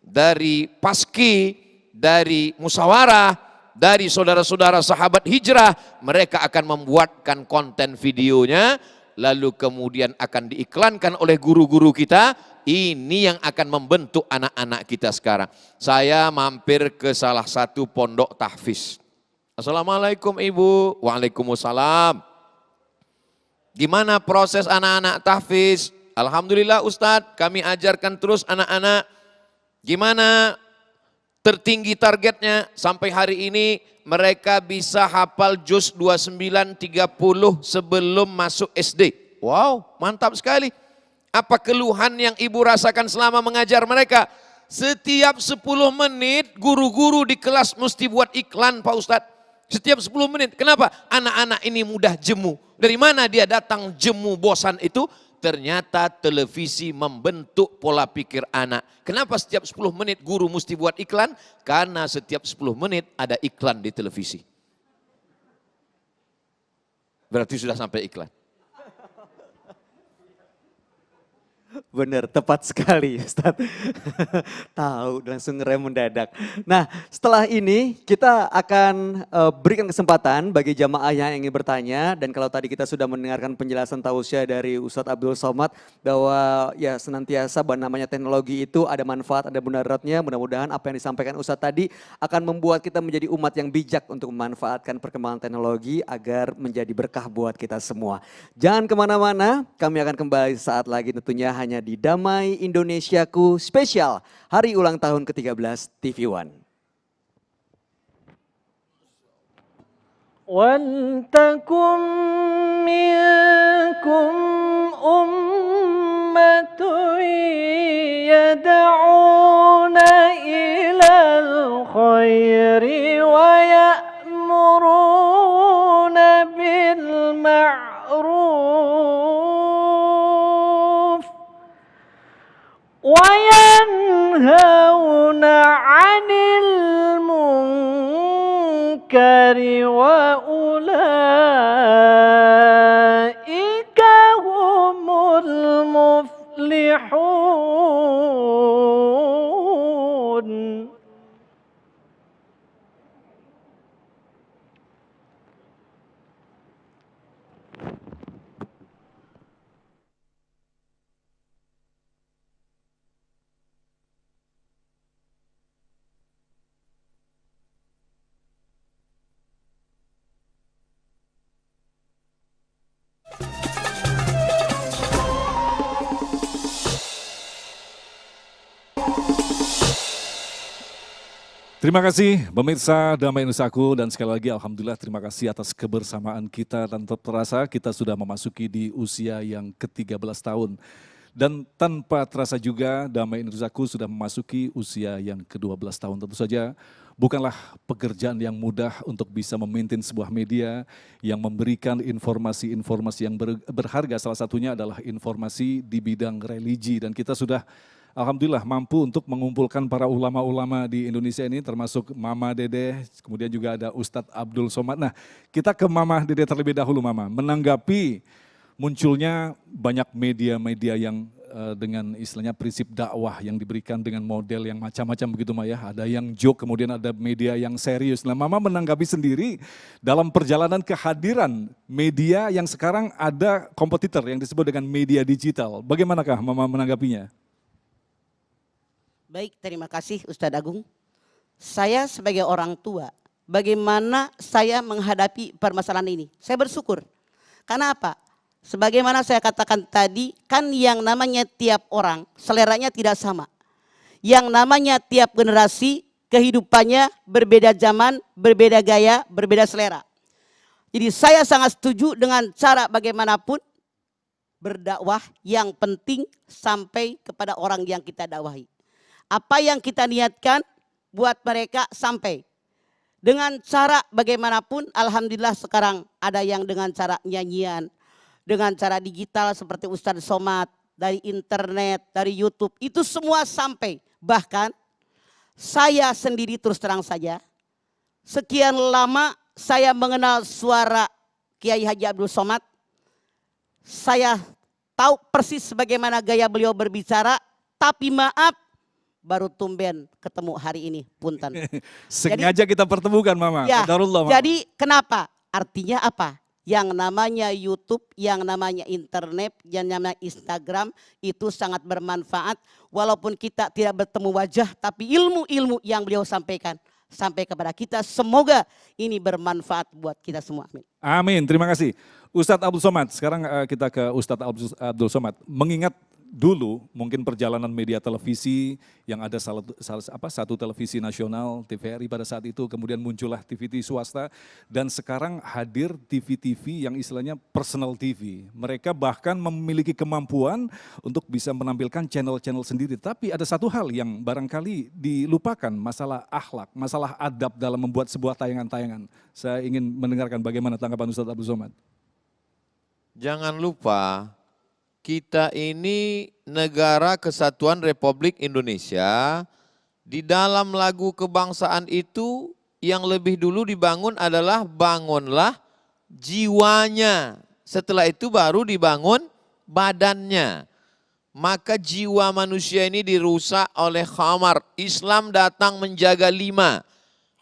dari paski, dari musyawarah, dari saudara-saudara sahabat hijrah, mereka akan membuatkan konten videonya, lalu kemudian akan diiklankan oleh guru-guru kita, ini yang akan membentuk anak-anak kita sekarang. Saya mampir ke salah satu pondok tahfiz. Assalamualaikum Ibu. Waalaikumsalam. Gimana proses anak-anak tahfiz? Alhamdulillah Ustadz, kami ajarkan terus anak-anak. Gimana tertinggi targetnya sampai hari ini mereka bisa hafal juz 29 30 sebelum masuk SD. Wow, mantap sekali. Apa keluhan yang ibu rasakan selama mengajar mereka? Setiap 10 menit guru-guru di kelas mesti buat iklan Pak Ustadz. Setiap 10 menit. Kenapa? Anak-anak ini mudah jemu. Dari mana dia datang jemu bosan itu? Ternyata televisi membentuk pola pikir anak. Kenapa setiap 10 menit guru mesti buat iklan? Karena setiap 10 menit ada iklan di televisi. Berarti sudah sampai iklan. Benar, tepat sekali Ustaz. Tahu langsung ngerem mendadak. Nah setelah ini kita akan uh, berikan kesempatan bagi jamaah yang ingin bertanya. Dan kalau tadi kita sudah mendengarkan penjelasan tausiah dari Ustadz Abdul Somad. Bahwa ya senantiasa bahwa namanya teknologi itu ada manfaat, ada mudaratnya. Mudah-mudahan apa yang disampaikan Ustadz tadi akan membuat kita menjadi umat yang bijak untuk memanfaatkan perkembangan teknologi agar menjadi berkah buat kita semua. Jangan ke mana-mana, kami akan kembali saat lagi tentunya hanya di Damai Indonesiaku spesial hari ulang tahun ke-13 TV One. ولتكن منكم أمة يدعون إلى الخير ويأمرون وينهون عن المنكر وأولئك هم المفلحون. Terima kasih pemirsa Damai Nusaku dan sekali lagi Alhamdulillah terima kasih atas kebersamaan kita tetap terasa kita sudah memasuki di usia yang ke-13 tahun. Dan tanpa terasa juga Damai Nusaku sudah memasuki usia yang ke-12 tahun. Tentu saja bukanlah pekerjaan yang mudah untuk bisa memaintain sebuah media yang memberikan informasi-informasi yang ber- berharga. Salah satunya adalah informasi di bidang religi dan kita sudah Alhamdulillah mampu untuk mengumpulkan para ulama-ulama di Indonesia ini termasuk Mama Dede, kemudian juga ada Ustadz Abdul Somad. Nah kita ke Mama Dede terlebih dahulu Mama, menanggapi munculnya banyak media-media yang uh, dengan istilahnya prinsip dakwah yang diberikan dengan model yang macam-macam begitu Maya. Ada yang joke, kemudian ada media yang serius. Nah Mama menanggapi sendiri dalam perjalanan kehadiran media yang sekarang ada kompetitor yang disebut dengan media digital. Bagaimanakah Mama menanggapinya? Baik, terima kasih Ustadz Agung. Saya sebagai orang tua, bagaimana saya menghadapi permasalahan ini? Saya bersyukur. Karena apa? Sebagaimana saya katakan tadi, kan yang namanya tiap orang seleranya tidak sama. Yang namanya tiap generasi kehidupannya berbeda zaman, berbeda gaya, berbeda selera. Jadi saya sangat setuju dengan cara bagaimanapun berdakwah yang penting sampai kepada orang yang kita dakwahi. Apa yang kita niatkan buat mereka sampai. Dengan cara bagaimanapun, Alhamdulillah sekarang ada yang dengan cara nyanyian, dengan cara digital seperti Ustadz Somad, dari internet, dari Youtube, itu semua sampai. Bahkan saya sendiri terus terang saja, sekian lama saya mengenal suara Kiai Haji Abdul Somad, saya tahu persis bagaimana gaya beliau berbicara, tapi maaf baru tumben ketemu hari ini, punten. Sengaja jadi, kita pertemukan Mama. Ya, Mama. Jadi kenapa? Artinya apa? yang namanya YouTube, yang namanya internet, yang namanya Instagram itu sangat bermanfaat walaupun kita tidak bertemu wajah tapi ilmu-ilmu yang beliau sampaikan sampai kepada kita semoga ini bermanfaat buat kita semua. Amin. Amin. Terima kasih. Ustadz Abdul Somad, sekarang eh, kita ke Ustadz Abdul Somad. Mengingat dulu mungkin perjalanan media televisi yang ada salah, salah apa satu televisi nasional TVRI pada saat itu kemudian muncullah TV-TV swasta dan sekarang hadir TV-TV yang istilahnya personal TV. Mereka bahkan memiliki kemampuan untuk bisa menampilkan channel-channel sendiri. Tapi ada satu hal yang barangkali dilupakan masalah akhlak, masalah adab dalam membuat sebuah tayangan-tayangan. Saya ingin mendengarkan bagaimana tanggapan Ustadz Abdul Somad. Jangan lupa kita ini negara kesatuan Republik Indonesia. Di dalam lagu kebangsaan itu yang lebih dulu dibangun adalah bangunlah jiwanya. Setelah itu baru dibangun badannya. Maka jiwa manusia ini dirusak oleh khamar. Islam datang menjaga lima.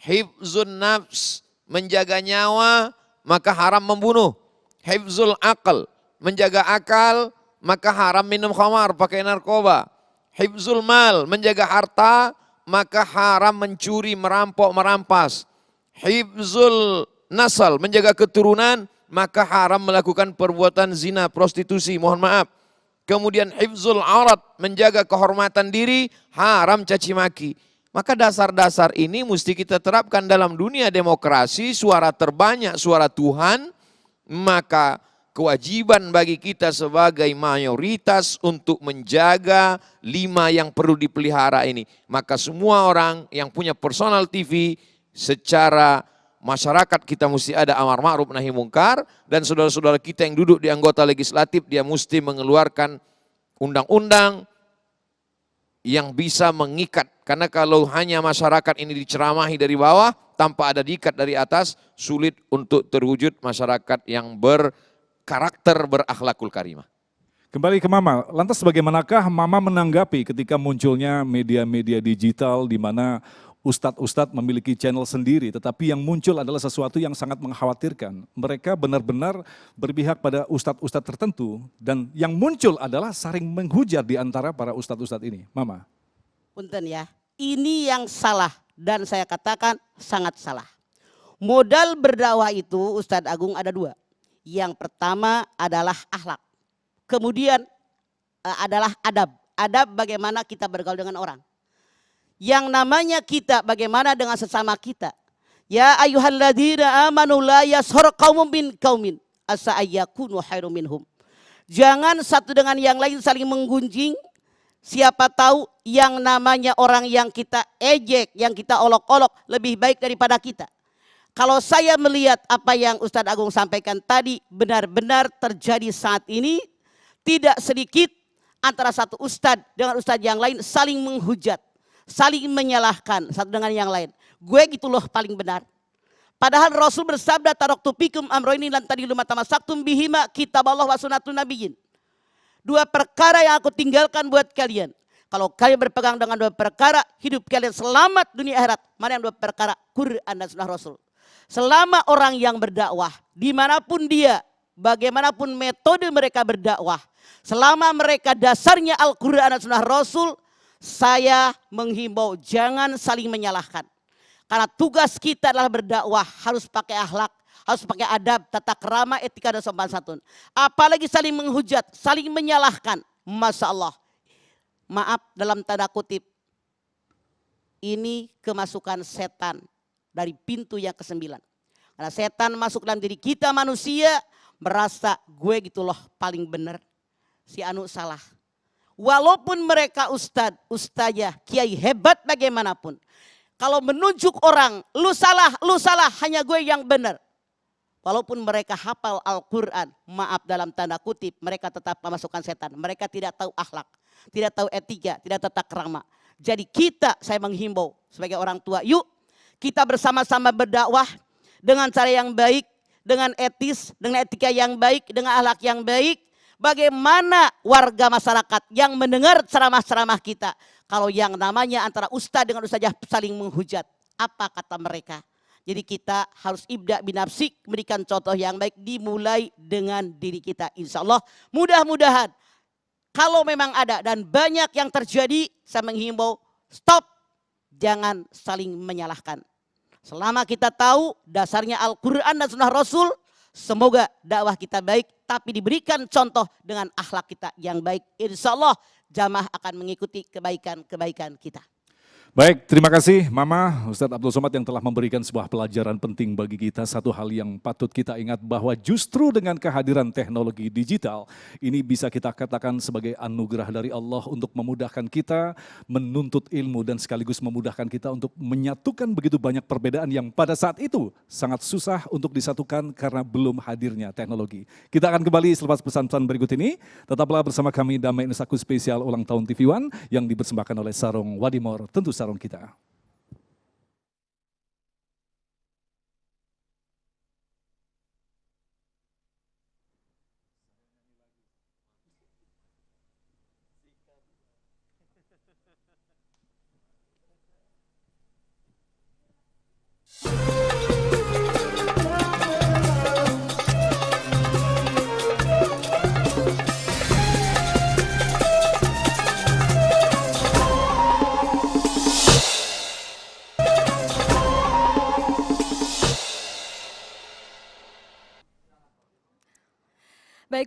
Hifzun nafs, menjaga nyawa, maka haram membunuh. Hifzul akal, menjaga akal, maka haram minum khamar, pakai narkoba. Hibzul mal, menjaga harta, maka haram mencuri, merampok, merampas. Hibzul nasal, menjaga keturunan, maka haram melakukan perbuatan zina, prostitusi, mohon maaf. Kemudian hifzul aurat, menjaga kehormatan diri, haram caci maki. Maka dasar-dasar ini mesti kita terapkan dalam dunia demokrasi, suara terbanyak, suara Tuhan, maka kewajiban bagi kita sebagai mayoritas untuk menjaga lima yang perlu dipelihara ini. Maka semua orang yang punya personal TV secara masyarakat kita mesti ada amar ma'ruf nahi mungkar dan saudara-saudara kita yang duduk di anggota legislatif dia mesti mengeluarkan undang-undang yang bisa mengikat karena kalau hanya masyarakat ini diceramahi dari bawah tanpa ada diikat dari atas sulit untuk terwujud masyarakat yang ber karakter berakhlakul karimah. Kembali ke Mama, lantas bagaimanakah Mama menanggapi ketika munculnya media-media digital di mana ustadz-ustadz memiliki channel sendiri, tetapi yang muncul adalah sesuatu yang sangat mengkhawatirkan. Mereka benar-benar berpihak pada ustadz-ustadz tertentu, dan yang muncul adalah saring menghujat di antara para ustadz-ustadz ini. Mama. Punten ya, ini yang salah dan saya katakan sangat salah. Modal berdakwah itu Ustadz Agung ada dua. Yang pertama adalah akhlak. Kemudian uh, adalah adab. Adab bagaimana kita bergaul dengan orang. Yang namanya kita bagaimana dengan sesama kita. Ya ayuhalladzina amanu la yashar qaumun bin qaumin asa ayyakunu khairum minhum. Jangan satu dengan yang lain saling menggunjing. Siapa tahu yang namanya orang yang kita ejek, yang kita olok-olok lebih baik daripada kita. Kalau saya melihat apa yang Ustadz Agung sampaikan tadi benar-benar terjadi saat ini, tidak sedikit antara satu ustadz dengan ustadz yang lain saling menghujat, saling menyalahkan satu dengan yang lain. Gue gitu loh paling benar. Padahal Rasul bersabda taroktu pikum amroini lan tadi luma tamasaktum bihima kitab Allah wa sunatun nabiyyin. Dua perkara yang aku tinggalkan buat kalian. Kalau kalian berpegang dengan dua perkara, hidup kalian selamat dunia akhirat. Mana yang dua perkara? Quran dan sunnah Rasul. Selama orang yang berdakwah, di mana pun dia, bagaimanapun metode mereka berdakwah, selama mereka dasarnya Al-Quran dan Sunnah Rasul, saya menghimbau jangan saling menyalahkan. Karena tugas kita adalah berdakwah harus pakai akhlak, harus pakai adab, tata kerama, etika dan sopan santun. Apalagi saling menghujat, saling menyalahkan. Masya Allah. Maaf dalam tanda kutip. Ini kemasukan setan dari pintu yang kesembilan. Karena setan masuk dalam diri kita manusia merasa gue gitu loh paling benar. Si Anu salah. Walaupun mereka ustad, ustazah, kiai hebat bagaimanapun. Kalau menunjuk orang, lu salah, lu salah, hanya gue yang benar. Walaupun mereka hafal Al-Quran, maaf dalam tanda kutip, mereka tetap memasukkan setan. Mereka tidak tahu akhlak, tidak tahu etika, tidak tata kerama. Jadi kita, saya menghimbau sebagai orang tua, yuk kita bersama-sama berdakwah dengan cara yang baik, dengan etis, dengan etika yang baik, dengan akhlak yang baik, Bagaimana warga masyarakat yang mendengar ceramah-ceramah kita. Kalau yang namanya antara ustadz dengan ustazah saling menghujat. Apa kata mereka? Jadi kita harus ibda binafsik, memberikan contoh yang baik dimulai dengan diri kita. Insya Allah mudah-mudahan kalau memang ada dan banyak yang terjadi, saya menghimbau stop, jangan saling menyalahkan. Selama kita tahu dasarnya Al-Quran dan Sunnah Rasul, Semoga dakwah kita baik tapi diberikan contoh dengan akhlak kita yang baik. Insya Allah jamaah akan mengikuti kebaikan-kebaikan kita. Baik, terima kasih Mama Ustadz Abdul Somad yang telah memberikan sebuah pelajaran penting bagi kita. Satu hal yang patut kita ingat bahwa justru dengan kehadiran teknologi digital, ini bisa kita katakan sebagai anugerah dari Allah untuk memudahkan kita menuntut ilmu dan sekaligus memudahkan kita untuk menyatukan begitu banyak perbedaan yang pada saat itu sangat susah untuk disatukan karena belum hadirnya teknologi. Kita akan kembali selepas pesan-pesan berikut ini. Tetaplah bersama kami Damai Nusaku spesial ulang tahun TV One yang dipersembahkan oleh Sarung Wadimor. Tentu saja sarung kita.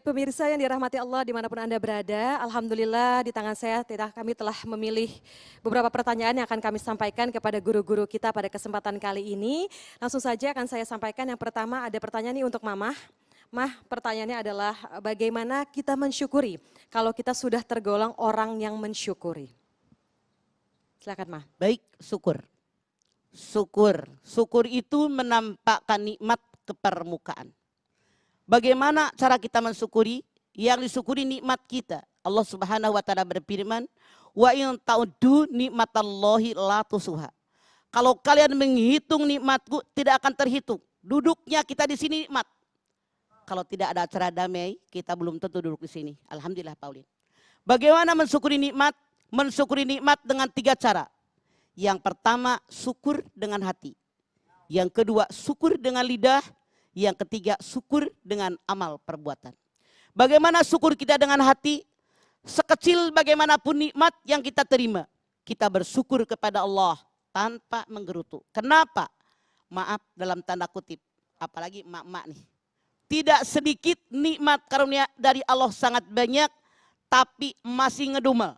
Pemirsa yang dirahmati Allah di mana pun Anda berada, Alhamdulillah di tangan saya tidak kami telah memilih beberapa pertanyaan yang akan kami sampaikan kepada guru-guru kita pada kesempatan kali ini. Langsung saja akan saya sampaikan yang pertama ada pertanyaan ini untuk Mama. Mah pertanyaannya adalah bagaimana kita mensyukuri kalau kita sudah tergolong orang yang mensyukuri. Silakan Mah. Baik, syukur. Syukur. Syukur itu menampakkan nikmat ke permukaan. Bagaimana cara kita mensyukuri? Yang disyukuri nikmat kita. Allah Subhanahu wa taala berfirman, "Wa in ta'uddu nikmatallahi la tusuha." Kalau kalian menghitung nikmatku tidak akan terhitung. Duduknya kita di sini nikmat. Kalau tidak ada acara damai, kita belum tentu duduk di sini. Alhamdulillah Paulin. Bagaimana mensyukuri nikmat? Mensyukuri nikmat dengan tiga cara. Yang pertama, syukur dengan hati. Yang kedua, syukur dengan lidah. Yang ketiga, syukur dengan amal perbuatan. Bagaimana syukur kita dengan hati? Sekecil bagaimanapun nikmat yang kita terima. Kita bersyukur kepada Allah tanpa menggerutu. Kenapa? Maaf dalam tanda kutip. Apalagi emak-emak nih. Tidak sedikit nikmat karunia dari Allah sangat banyak. Tapi masih ngedumel.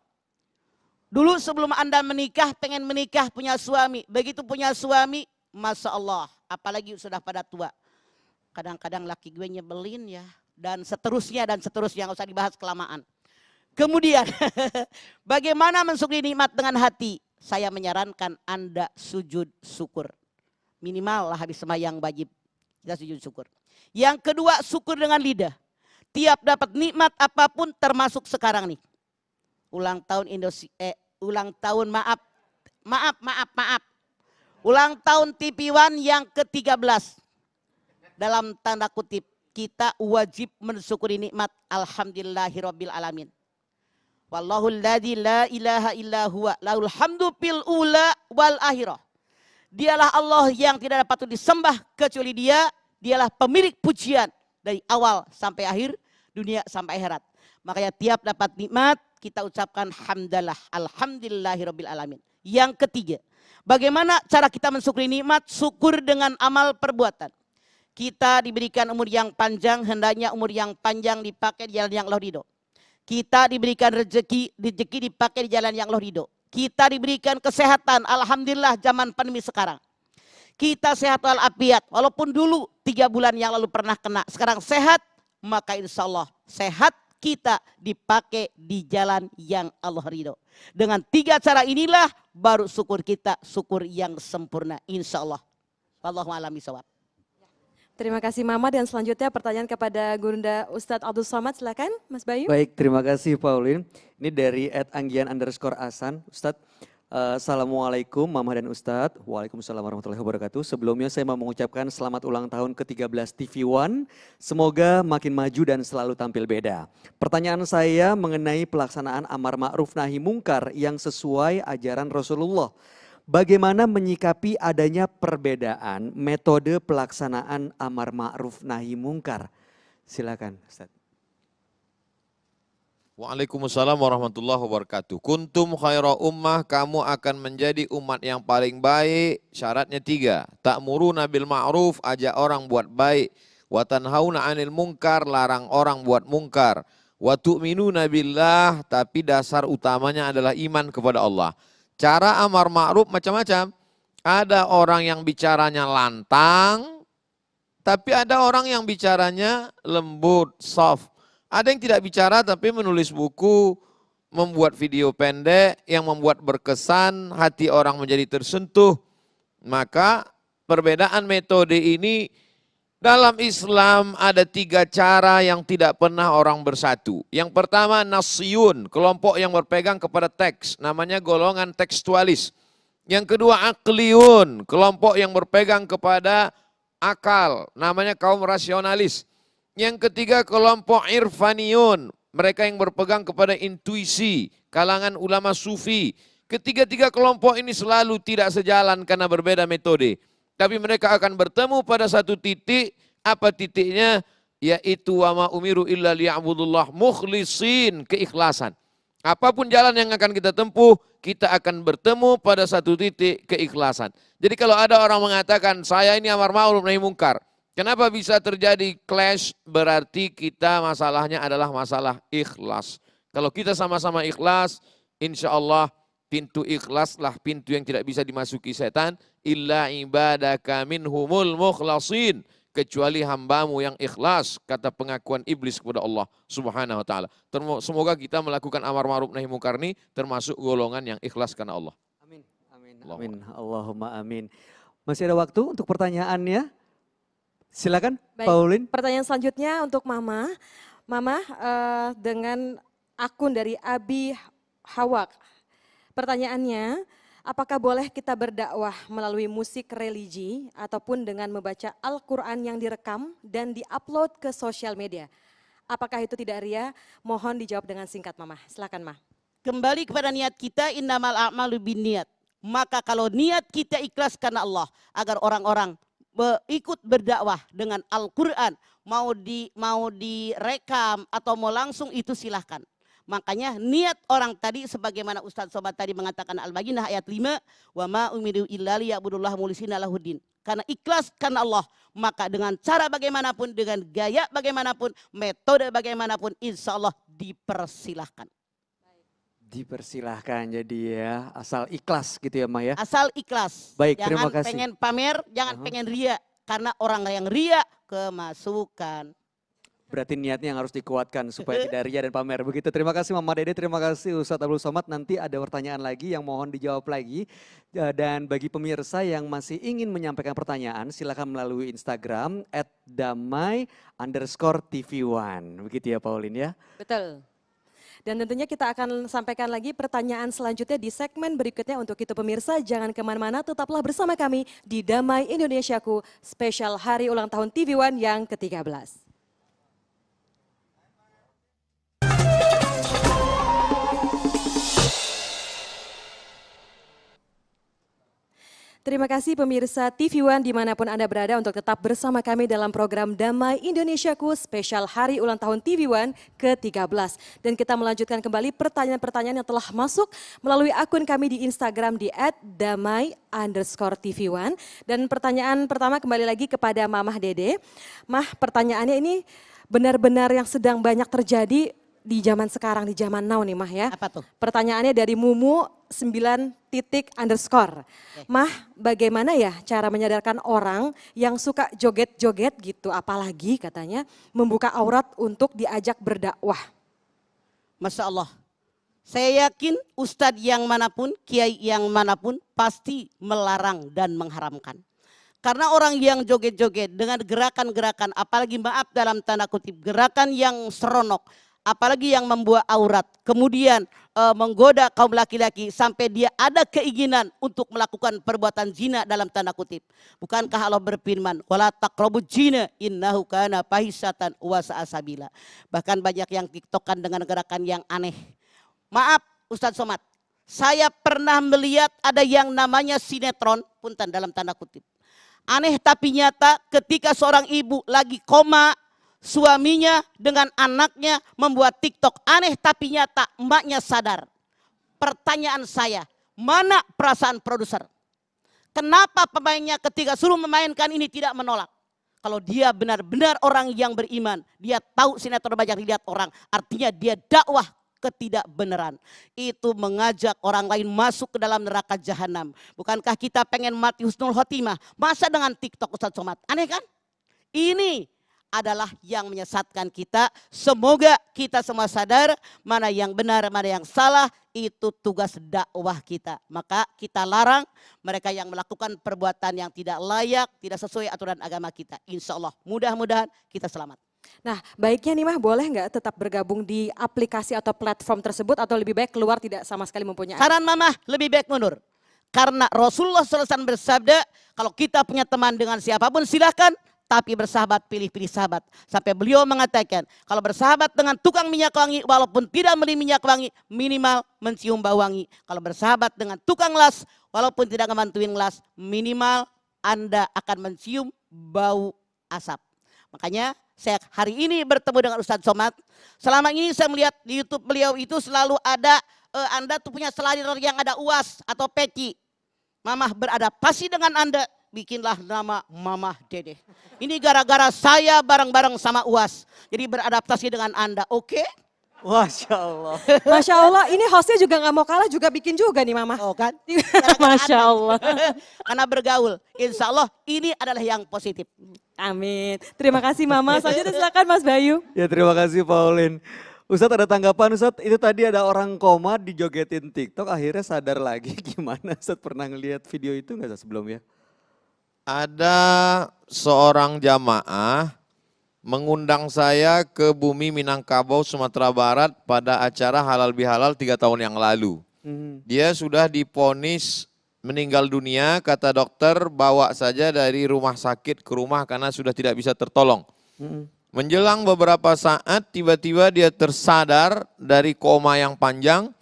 Dulu sebelum anda menikah, pengen menikah punya suami. Begitu punya suami, Masya Allah. Apalagi sudah pada tua kadang-kadang laki gue nyebelin ya dan seterusnya dan seterusnya nggak usah dibahas kelamaan. Kemudian bagaimana mensyukuri nikmat dengan hati? Saya menyarankan Anda sujud syukur. Minimal lah habis semayang wajib kita sujud syukur. Yang kedua syukur dengan lidah. Tiap dapat nikmat apa pun termasuk sekarang nih. Ulang tahun Indonesia, eh, ulang tahun maaf, maaf, maaf, maaf. Ulang tahun TV One yang ke-13 dalam tanda kutip kita wajib mensyukuri nikmat alhamdulillahirabbil alamin. Wallahu alladzi la ilaha illa huwa lahul hamdu fil ula wal akhirah. Dialah Allah yang tidak dapat disembah kecuali Dia, dialah pemilik pujian dari awal sampai akhir, dunia sampai akhirat. Makanya tiap dapat nikmat kita ucapkan hamdalah, alhamdulillahirabbil alamin. Yang ketiga, bagaimana cara kita mensyukuri nikmat? Syukur dengan amal perbuatan. Kita diberikan umur yang panjang, hendaknya umur yang panjang dipakai di jalan yang Allah ridho. Kita diberikan rezeki, rezeki dipakai di jalan yang Allah ridho. Kita diberikan kesehatan, Alhamdulillah zaman pandemi sekarang. Kita sehat walafiat, walaupun dulu tiga bulan yang lalu pernah kena, sekarang sehat, maka insya Allah sehat kita dipakai di jalan yang Allah ridho. Dengan tiga cara inilah baru syukur kita syukur yang sempurna insya Allah. Wallahu a'lam bishawab. Terima kasih Mama dan selanjutnya pertanyaan kepada Gurunda Ustadz Abdul Somad silakan Mas Bayu. Baik, terima kasih Paulin. Ini dari Ed Anggian underscore Asan. Ustadz, uh, Assalamualaikum Mama dan Ustadz. Waalaikumsalam warahmatullahi wabarakatuh. Sebelumnya saya mau mengucapkan selamat ulang tahun ke-13 TV One. Semoga makin maju dan selalu tampil beda. Pertanyaan saya mengenai pelaksanaan amar ma'ruf nahi mungkar yang sesuai ajaran Rasulullah. Bagaimana menyikapi adanya perbedaan metode pelaksanaan amar ma'ruf nahi mungkar? Silakan Ustaz. Waalaikumsalam warahmatullahi wabarakatuh. Kuntum khaira ummah, kamu akan menjadi umat yang paling baik. Syaratnya tiga. Ta'muruna bil ma'ruf, ajak orang buat baik. Wa tanhauna 'anil mungkar, larang orang buat mungkar. Wa tu'minuna billah, tapi dasar utamanya adalah iman kepada Allah. Cara amar ma'ruf macam-macam. Ada orang yang bicaranya lantang, tapi ada orang yang bicaranya lembut, soft. Ada yang tidak bicara tapi menulis buku, membuat video pendek yang membuat berkesan, hati orang menjadi tersentuh. Maka perbedaan metode ini dalam Islam ada tiga cara yang tidak pernah orang bersatu. Yang pertama nasyun, kelompok yang berpegang kepada teks, namanya golongan tekstualis. Yang kedua akliun, kelompok yang berpegang kepada akal, namanya kaum rasionalis. Yang ketiga kelompok irfaniun, mereka yang berpegang kepada intuisi, kalangan ulama sufi. Ketiga-tiga kelompok ini selalu tidak sejalan karena berbeda metode. Tapi mereka akan bertemu pada satu titik, apa titiknya? Yaitu wa ma umiru illa liya'budullah mukhlisin, keikhlasan. Apa pun jalan yang akan kita tempuh, kita akan bertemu pada satu titik keikhlasan. Jadi kalau ada orang mengatakan, saya ini amar ma'ruf nahi mungkar. Kenapa bisa terjadi clash? Berarti kita masalahnya adalah masalah ikhlas. Kalau kita sama-sama ikhlas, insya Allah pintu ikhlaslah pintu yang tidak bisa dimasuki setan illa ibadaka minhumul mukhlasin kecuali hambamu yang ikhlas kata pengakuan iblis kepada Allah Subhanahu wa taala. Semoga kita melakukan amar ma'ruf nahi munkar ini termasuk golongan yang ikhlas karena Allah. Amin. Amin. Amin. Allahumma amin. Masih ada waktu untuk pertanyaannya? Silakan Baik. Paulin. Pertanyaan selanjutnya untuk Mama. Mama uh, dengan akun dari Abi Hawak. Pertanyaannya, apakah boleh kita berdakwah melalui musik religi ataupun dengan membaca Al-Quran yang direkam dan diupload ke sosial media? Apakah itu tidak ria? Mohon dijawab dengan singkat Mama. Silakan Ma. Kembali kepada niat kita, innamal a'malu bin niat. Maka kalau niat kita ikhlas karena Allah, agar orang-orang ikut berdakwah dengan Al-Quran, mau di mau direkam atau mau langsung itu silahkan. Makanya niat orang tadi sebagaimana Ustadz Sobat tadi mengatakan Al-Baqarah ayat 5, wa ma umiru illa liya'budullah mulisina lahuddin. Karena ikhlas karena Allah, maka dengan cara bagaimanapun, dengan gaya bagaimanapun, metode bagaimanapun, insya Allah dipersilahkan. Dipersilahkan jadi ya, asal ikhlas gitu ya Maya. Asal ikhlas. Baik, jangan terima kasih. pengen pamer, jangan uh -huh. pengen ria. Karena orang yang ria kemasukan. Berarti niatnya yang harus dikuatkan supaya tidak ria dan pamer. Begitu, terima kasih Mama Dede, terima kasih Ustadz Abdul Somad. Nanti ada pertanyaan lagi yang mohon dijawab lagi. E, dan bagi pemirsa yang masih ingin menyampaikan pertanyaan, silakan melalui Instagram at damai underscore TV One. Begitu ya Paulin ya? Betul. Dan tentunya kita akan sampaikan lagi pertanyaan selanjutnya di segmen berikutnya untuk itu pemirsa. Jangan ke mana-mana, tetaplah bersama kami di Damai Indonesiaku spesial hari ulang tahun TV One yang ke-13. Terima kasih pemirsa TV One di mana pun Anda berada untuk tetap bersama kami dalam program Damai Indonesiaku spesial Hari Ulang Tahun TV One ke-13. Dan kita melanjutkan kembali pertanyaan-pertanyaan yang telah masuk melalui akun kami di Instagram di @damai underscore TV One. Dan pertanyaan pertama kembali lagi kepada Mamah Dede. Mah pertanyaannya ini benar-benar yang sedang banyak terjadi di zaman sekarang, di zaman now nih Mah ya. Apa tuh? Pertanyaannya dari Mumu 9 titik underscore. Mah bagaimana ya cara menyadarkan orang yang suka joget-joget gitu apalagi katanya membuka aurat untuk diajak berdakwah. Masya Allah. Saya yakin ustadz yang mana pun, kiai yang mana pun pasti melarang dan mengharamkan. Karena orang yang joget-joget dengan gerakan-gerakan, apalagi maaf dalam tanda kutip, gerakan yang seronok, apalagi yang membuat aurat, kemudian e, menggoda kaum laki-laki sampai dia ada keinginan untuk melakukan perbuatan zina dalam tanda kutip. Bukankah Allah berfirman, "Wala taqrabuz zina innahu kana fahisatan wa sabila." Bahkan banyak yang tiktokan dengan gerakan yang aneh. Maaf Ustadz Somad, saya pernah melihat ada yang namanya sinetron, punten dalam tanda kutip. Aneh tapi nyata ketika seorang ibu lagi koma, suaminya dengan anaknya membuat TikTok. Aneh tapi nyata, emaknya sadar. Pertanyaan saya, mana perasaan produser? Kenapa pemainnya ketika suruh memainkan ini tidak menolak? Kalau dia benar-benar orang yang beriman, dia tahu sinetron banyak dilihat orang, artinya dia dakwah ketidakbenaran. Itu mengajak orang lain masuk ke dalam neraka jahanam. Bukankah kita pengen mati husnul khotimah? Masa dengan TikTok Ustaz Somad? Aneh kan? Ini adalah yang menyesatkan kita. Semoga kita semua sadar mana yang benar, mana yang salah. Itu tugas dakwah kita. Maka kita larang mereka yang melakukan perbuatan yang tidak layak, tidak sesuai aturan agama kita. Insya Allah mudah-mudahan kita selamat. Nah baiknya nih Mah boleh nggak tetap bergabung di aplikasi atau platform tersebut atau lebih baik keluar tidak sama sekali mempunyai Saran mama lebih baik mundur. Karena Rasulullah SAW bersabda, kalau kita punya teman dengan siapa pun silahkan, tapi bersahabat pilih-pilih sahabat. Sampai beliau mengatakan, kalau bersahabat dengan tukang minyak wangi, walaupun tidak beli minyak wangi, minimal mencium bau wangi. Kalau bersahabat dengan tukang las, walaupun tidak ngebantuin las, minimal Anda akan mencium bau asap. Makanya saya hari ini bertemu dengan Ustadz Somad. Selama ini saya melihat di Youtube beliau itu selalu ada, uh, Anda tuh punya selalir yang ada uas atau peci. Mamah beradaptasi dengan Anda, bikinlah nama Mamah Dede. Ini gara-gara saya bareng-bareng sama UAS. Jadi beradaptasi dengan Anda, oke? Okay? Masya Allah. Masya Allah, ini hostnya juga nggak mau kalah juga bikin juga nih Mama. Oh kan? Masya Allah. Karena bergaul, insya Allah ini adalah yang positif. Amin. Terima kasih Mama. Selanjutnya silakan Mas Bayu. Ya terima kasih Paulin. Ustadz ada tanggapan Ustadz, itu tadi ada orang koma dijogetin TikTok akhirnya sadar lagi gimana Ustadz pernah ngelihat video itu nggak sebelumnya? Ada seorang jamaah mengundang saya ke bumi Minangkabau, Sumatera Barat pada acara halal bihalal tiga tahun yang lalu. Hmm. Dia sudah diponis meninggal dunia, kata dokter bawa saja dari rumah sakit ke rumah karena sudah tidak bisa tertolong. Hmm. Menjelang beberapa saat tiba-tiba dia tersadar dari koma yang panjang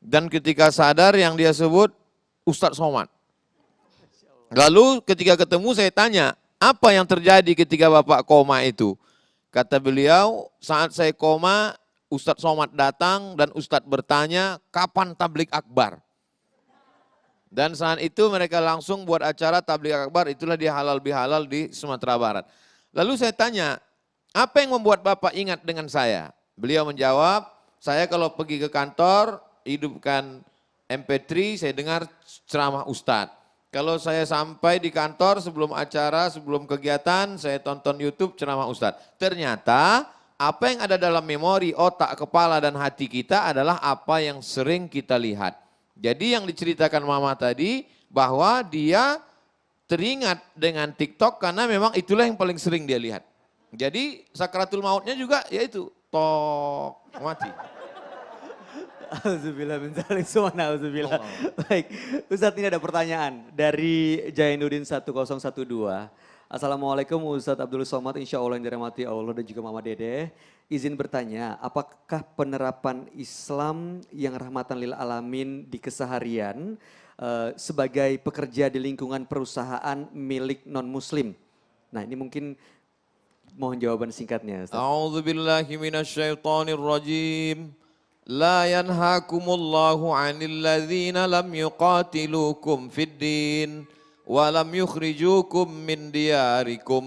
dan ketika sadar yang dia sebut Ustadz Somad. Lalu ketika ketemu saya tanya, apa yang terjadi ketika Bapak koma itu? Kata beliau, saat saya koma, Ustadz Somad datang dan Ustadz bertanya, kapan tablik akbar? Dan saat itu mereka langsung buat acara tablik akbar, itulah dia halal bihalal di Sumatera Barat. Lalu saya tanya, apa yang membuat Bapak ingat dengan saya? Beliau menjawab, saya kalau pergi ke kantor, hidupkan MP3, saya dengar ceramah Ustadz. Kalau saya sampai di kantor sebelum acara, sebelum kegiatan, saya tonton YouTube ceramah Ustadz. Ternyata apa yang ada dalam memori, otak, kepala, dan hati kita adalah apa yang sering kita lihat. Jadi yang diceritakan mama tadi bahwa dia teringat dengan TikTok karena memang itulah yang paling sering dia lihat. Jadi sakratul mautnya juga yaitu tok mati. Alhamdulillah, minzalik semua. alhamdulillah. Oh, oh. Baik, Ustadz ini ada pertanyaan dari Jainuddin 1012. Assalamualaikum Ustadz Abdul Somad, insya Allah yang dirahmati Allah dan juga Mama Dede. Izin bertanya, apakah penerapan Islam yang rahmatan lil alamin di keseharian uh, sebagai pekerja di lingkungan perusahaan milik non-muslim? Nah ini mungkin mohon jawaban singkatnya. Ustaz. A'udzubillahiminasyaitonirrojim. rajim. لا ينهاكم الله عن الذين لم يقاتلوكم في الدين ولم يخرجوكم من دياركم.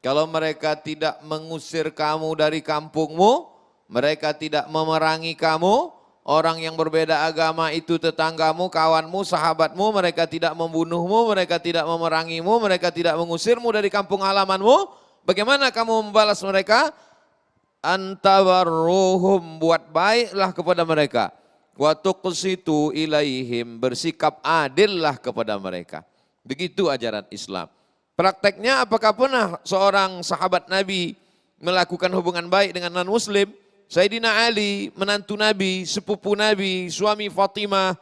Kalau mereka tidak mengusir kamu dari kampungmu, mereka tidak memerangi kamu, orang yang berbeda agama itu tetanggamu, kawanmu, sahabatmu, mereka tidak membunuhmu, mereka tidak memerangimu, mereka tidak mengusirmu dari kampung halamanmu, bagaimana kamu membalas mereka? Antabarruhum buat baiklah kepada mereka. Wa tuqsitu ilaihim bersikap adillah kepada mereka. Begitu ajaran Islam. Prakteknya apakah pernah seorang sahabat Nabi melakukan hubungan baik dengan non muslim Sayyidina Ali menantu Nabi sepupu Nabi suami Fatimah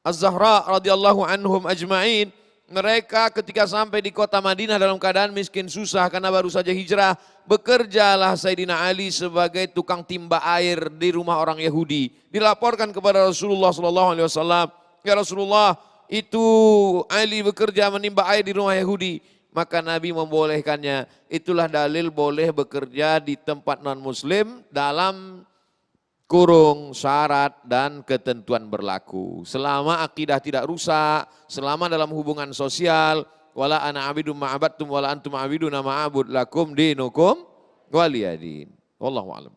Az-Zahra radhiyallahu anhum ajma'in. Mereka ketika sampai di kota Madinah dalam keadaan miskin susah karena baru saja hijrah, bekerjalah Sayyidina Ali sebagai tukang timba air di rumah orang Yahudi. Dilaporkan kepada Rasulullah sallallahu alaihi wasallam, "Ya Rasulullah, itu Ali bekerja menimba air di rumah Yahudi." Maka Nabi membolehkannya. Itulah dalil boleh bekerja di tempat non muslim dalam kurung syarat dan ketentuan berlaku. Selama akidah tidak rusak, selama dalam hubungan sosial, wala ana abidum ma'abadtum wala antum abiduna ma'abud lakum dinukum waliyadin. Wallahu a'lam.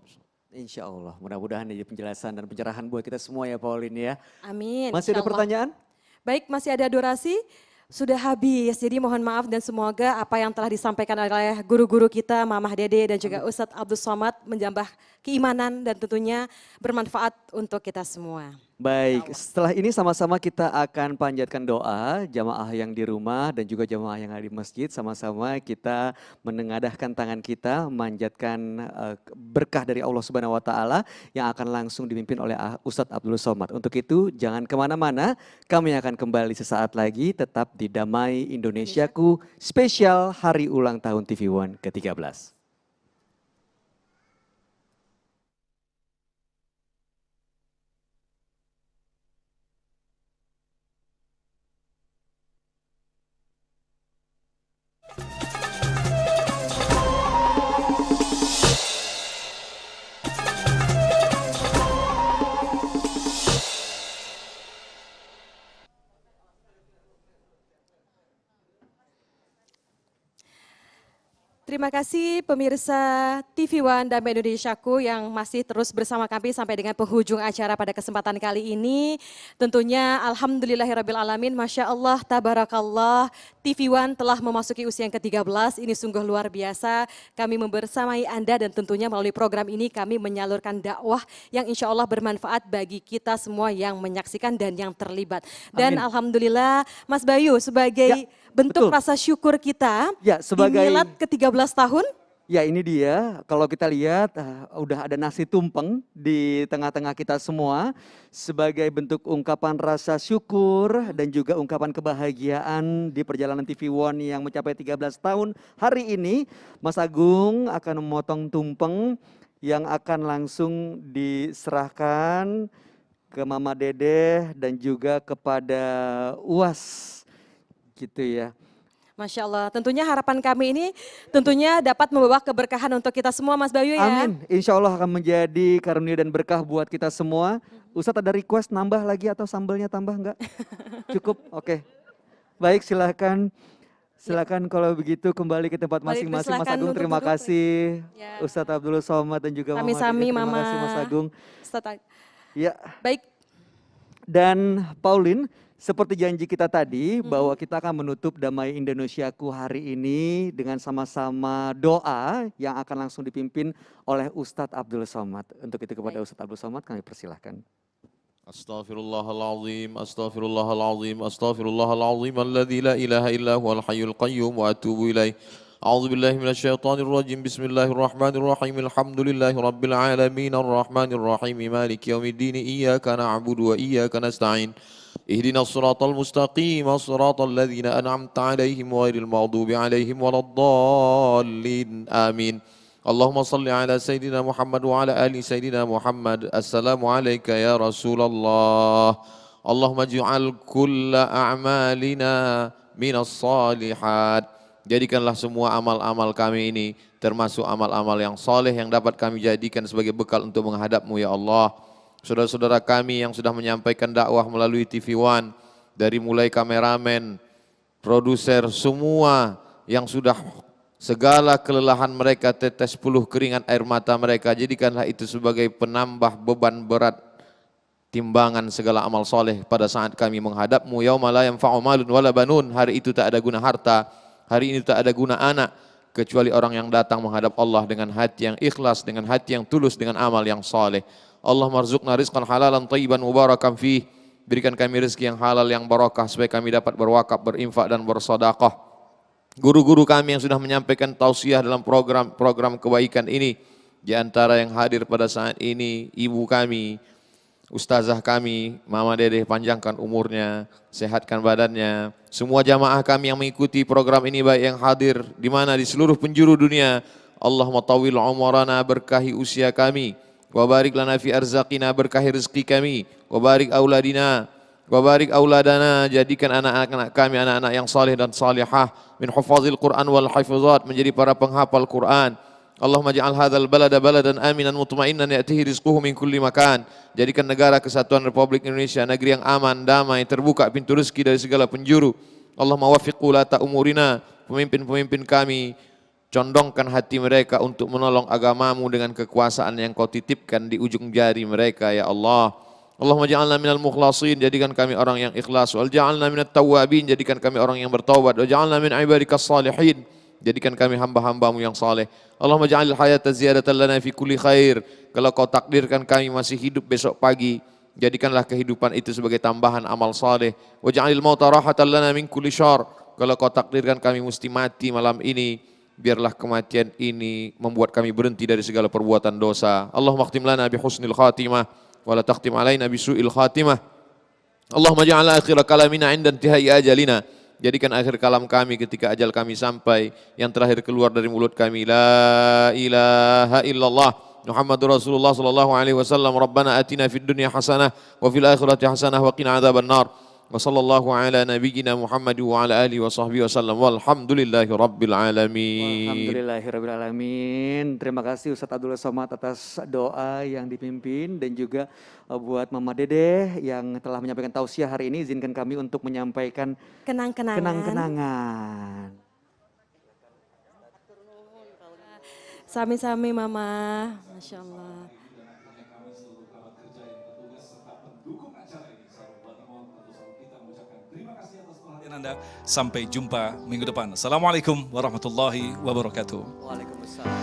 Insya Allah, mudah-mudahan ini penjelasan dan pencerahan buat kita semua ya Pauline ya. Amin. Masih ada pertanyaan? Baik, masih ada durasi. Sudah habis, jadi mohon maaf dan semoga apa yang telah disampaikan oleh guru-guru kita, Mamah Dede dan juga Ustadz Abdul Somad menjambah keimanan dan tentunya bermanfaat untuk kita semua. Baik, setelah ini sama-sama kita akan panjatkan doa jamaah yang di rumah dan juga jamaah yang ada di masjid. Sama-sama kita menengadahkan tangan kita, manjatkan eh, berkah dari Allah Subhanahu Wa Taala yang akan langsung dipimpin oleh Ustadz Abdul Somad. Untuk itu jangan ke mana-mana, kami akan kembali sesaat lagi tetap di Damai Indonesiaku spesial Hari Ulang Tahun TV One ke-13. Terima kasih pemirsa TV One dan Indonesiaku yang masih terus bersama kami sampai dengan penghujung acara pada kesempatan kali ini. Tentunya Alhamdulillahirrabbilalamin, Masya Allah, Tabarakallah, TV One telah memasuki usia yang ke-13, ini sungguh luar biasa. Kami membersamai Anda dan tentunya melalui program ini kami menyalurkan dakwah yang insya Allah bermanfaat bagi kita semua yang menyaksikan dan yang terlibat. Dan Amin. Alhamdulillah Mas Bayu sebagai Ya, bentuk betul. rasa syukur kita Ya, sebagai- di milad ke-13 tahun. Ya ini dia, kalau kita lihat ah, udah ada nasi tumpeng di tengah-tengah kita semua sebagai bentuk ungkapan rasa syukur dan juga ungkapan kebahagiaan di perjalanan TV One yang mencapai 13 tahun. Hari ini Mas Agung akan memotong tumpeng yang akan langsung diserahkan ke Mama Dede dan juga kepada UAS gitu ya. Masya Allah, tentunya harapan kami ini tentunya dapat membawa keberkahan untuk kita semua Mas Bayu ya. Amin. Insya Allah akan menjadi karunia dan berkah buat kita semua. Ustadz ada request nambah lagi atau sambelnya tambah enggak? Cukup? Oke. Baik silakan. Silakan kalau begitu kembali ke tempat masing-masing. Mas Agung terima duduk. kasih. Ya. Ustadz Abdul Somad dan juga Mama Dede. Terima Mama. kasih Mas Agung. Ustaz, Ya, Baik, dan Pauline, seperti janji kita tadi Mm-hmm. bahwa kita akan menutup Damai Indonesiaku hari ini dengan sama-sama doa yang akan langsung dipimpin oleh Ustadz Abdul Somad. Untuk itu kepada Ustadz Abdul Somad kami persilahkan. Astaghfirullahalazim, astaghfirullahalazim, astaghfirullahalazim alladzi la ilaha illa huwal hayyul qayyum wa atubu ilaih. أعوذ بالله من الشيطان الرجيم بسم الله الرحمن الرحيم الحمد لله رب العالمين الرحمن الرحيم مالك يوم الدين إياك نعبد وإياك نستعين اهدنا الصراط المستقيم صراط الذين أنعمت عليهم غير المغضوب عليهم ولا الضالين آمين اللهم صل على سيدنا محمد وعلى آل سيدنا محمد السلام عليك يا رسول الله Allahumma ij'al kulla a'malina minas salihat. Jadikanlah semua amal-amal kami ini termasuk amal-amal yang soleh yang dapat kami jadikan sebagai bekal untuk menghadapmu ya Allah. Saudara-saudara kami yang sudah menyampaikan dakwah melalui TV One, dari mulai kameramen, produser, semua yang sudah segala kelelahan mereka tetes puluh keringat air mata mereka jadikanlah itu sebagai penambah beban berat timbangan segala amal soleh pada saat kami menghadapmu. Yauma la yanfa'u wala banun. Hari itu tak ada guna harta hari ini tak ada guna anak kecuali orang yang datang menghadap Allah dengan hati yang ikhlas dengan hati yang tulus dengan amal yang soleh Allah marzuqna rizqan halalan tayyiban mubarakan fih berikan kami rezeki yang halal yang barakah supaya kami dapat berwakaf berinfak dan bersedekah guru-guru kami yang sudah menyampaikan tausiah dalam program-program kebaikan ini. Di antara yang hadir pada saat ini, ibu kami, ustazah kami, mama dede panjangkan umurnya, sehatkan badannya. Semua jamaah kami yang mengikuti program ini baik yang hadir di mana di seluruh penjuru dunia. Allah matawil umrana berkahi usia kami. Wabarik lana fi arzaqina berkahi rezeki kami. Wabarik auladina Wabarik auladana jadikan anak-anak kami anak-anak yang saleh dan salihah min hufazil Quran wal hafizat menjadi para penghafal Quran. Allahumma ja'al hadzal balada baladan aminan mutmainnan ya'tihi rizquhu min kulli makan. Jadikan negara kesatuan Republik Indonesia negeri yang aman, damai, terbuka pintu rezeki dari segala penjuru. Allahumma wafiq ulata umurina, pemimpin-pemimpin kami, condongkan hati mereka untuk menolong agamamu dengan kekuasaan yang kau titipkan di ujung jari mereka ya Allah. Allahumma ja'alna minal mukhlasin, jadikan kami orang yang ikhlas. Wal ja'alna minat tawabin, jadikan kami orang yang bertaubat. Wal ja'alna min ibadikas salihin, jadikan kami hamba-hambamu yang saleh. Allahumma ja'alil hayata ziyadatan lana fi kulli khair. Kalau kau takdirkan kami masih hidup besok pagi, jadikanlah kehidupan itu sebagai tambahan amal saleh. Wa ja'alil mauta rahatan lana min kulli syar. Kalau kau takdirkan kami mesti mati malam ini, biarlah kematian ini membuat kami berhenti dari segala perbuatan dosa. Allahumma khtim lana bi husnil khatimah wa la takhtim alaina bi su'il khatimah. Allahumma ja'al akhir kalamina 'inda intihai ajalina. Jadikan akhir kalam kami ketika ajal kami sampai yang terakhir keluar dari mulut kami la ilaha illallah Muhammadur Rasulullah sallallahu alaihi wasallam Rabbana atina fid dunya hasanah wa fil akhirati hasanah wa qina adzabannar wa sallallahu ala nabiyyina Muhammad wa ala alihi wa sahbihi wasallam walhamdulillahi rabbil alamin. Alhamdulillahi rabbil alamin. Terima kasih Ustaz Abdullah Somad atas doa yang dipimpin dan juga uh, buat Mama Dede yang telah menyampaikan tausiah hari ini. Izinkan kami untuk menyampaikan kenang-kenangan. kenang-kenangan. Sami-sami Mama, Masya Allah. Anda. Sampai jumpa minggu depan. Assalamualaikum warahmatullahi wabarakatuh. Waalaikumsalam.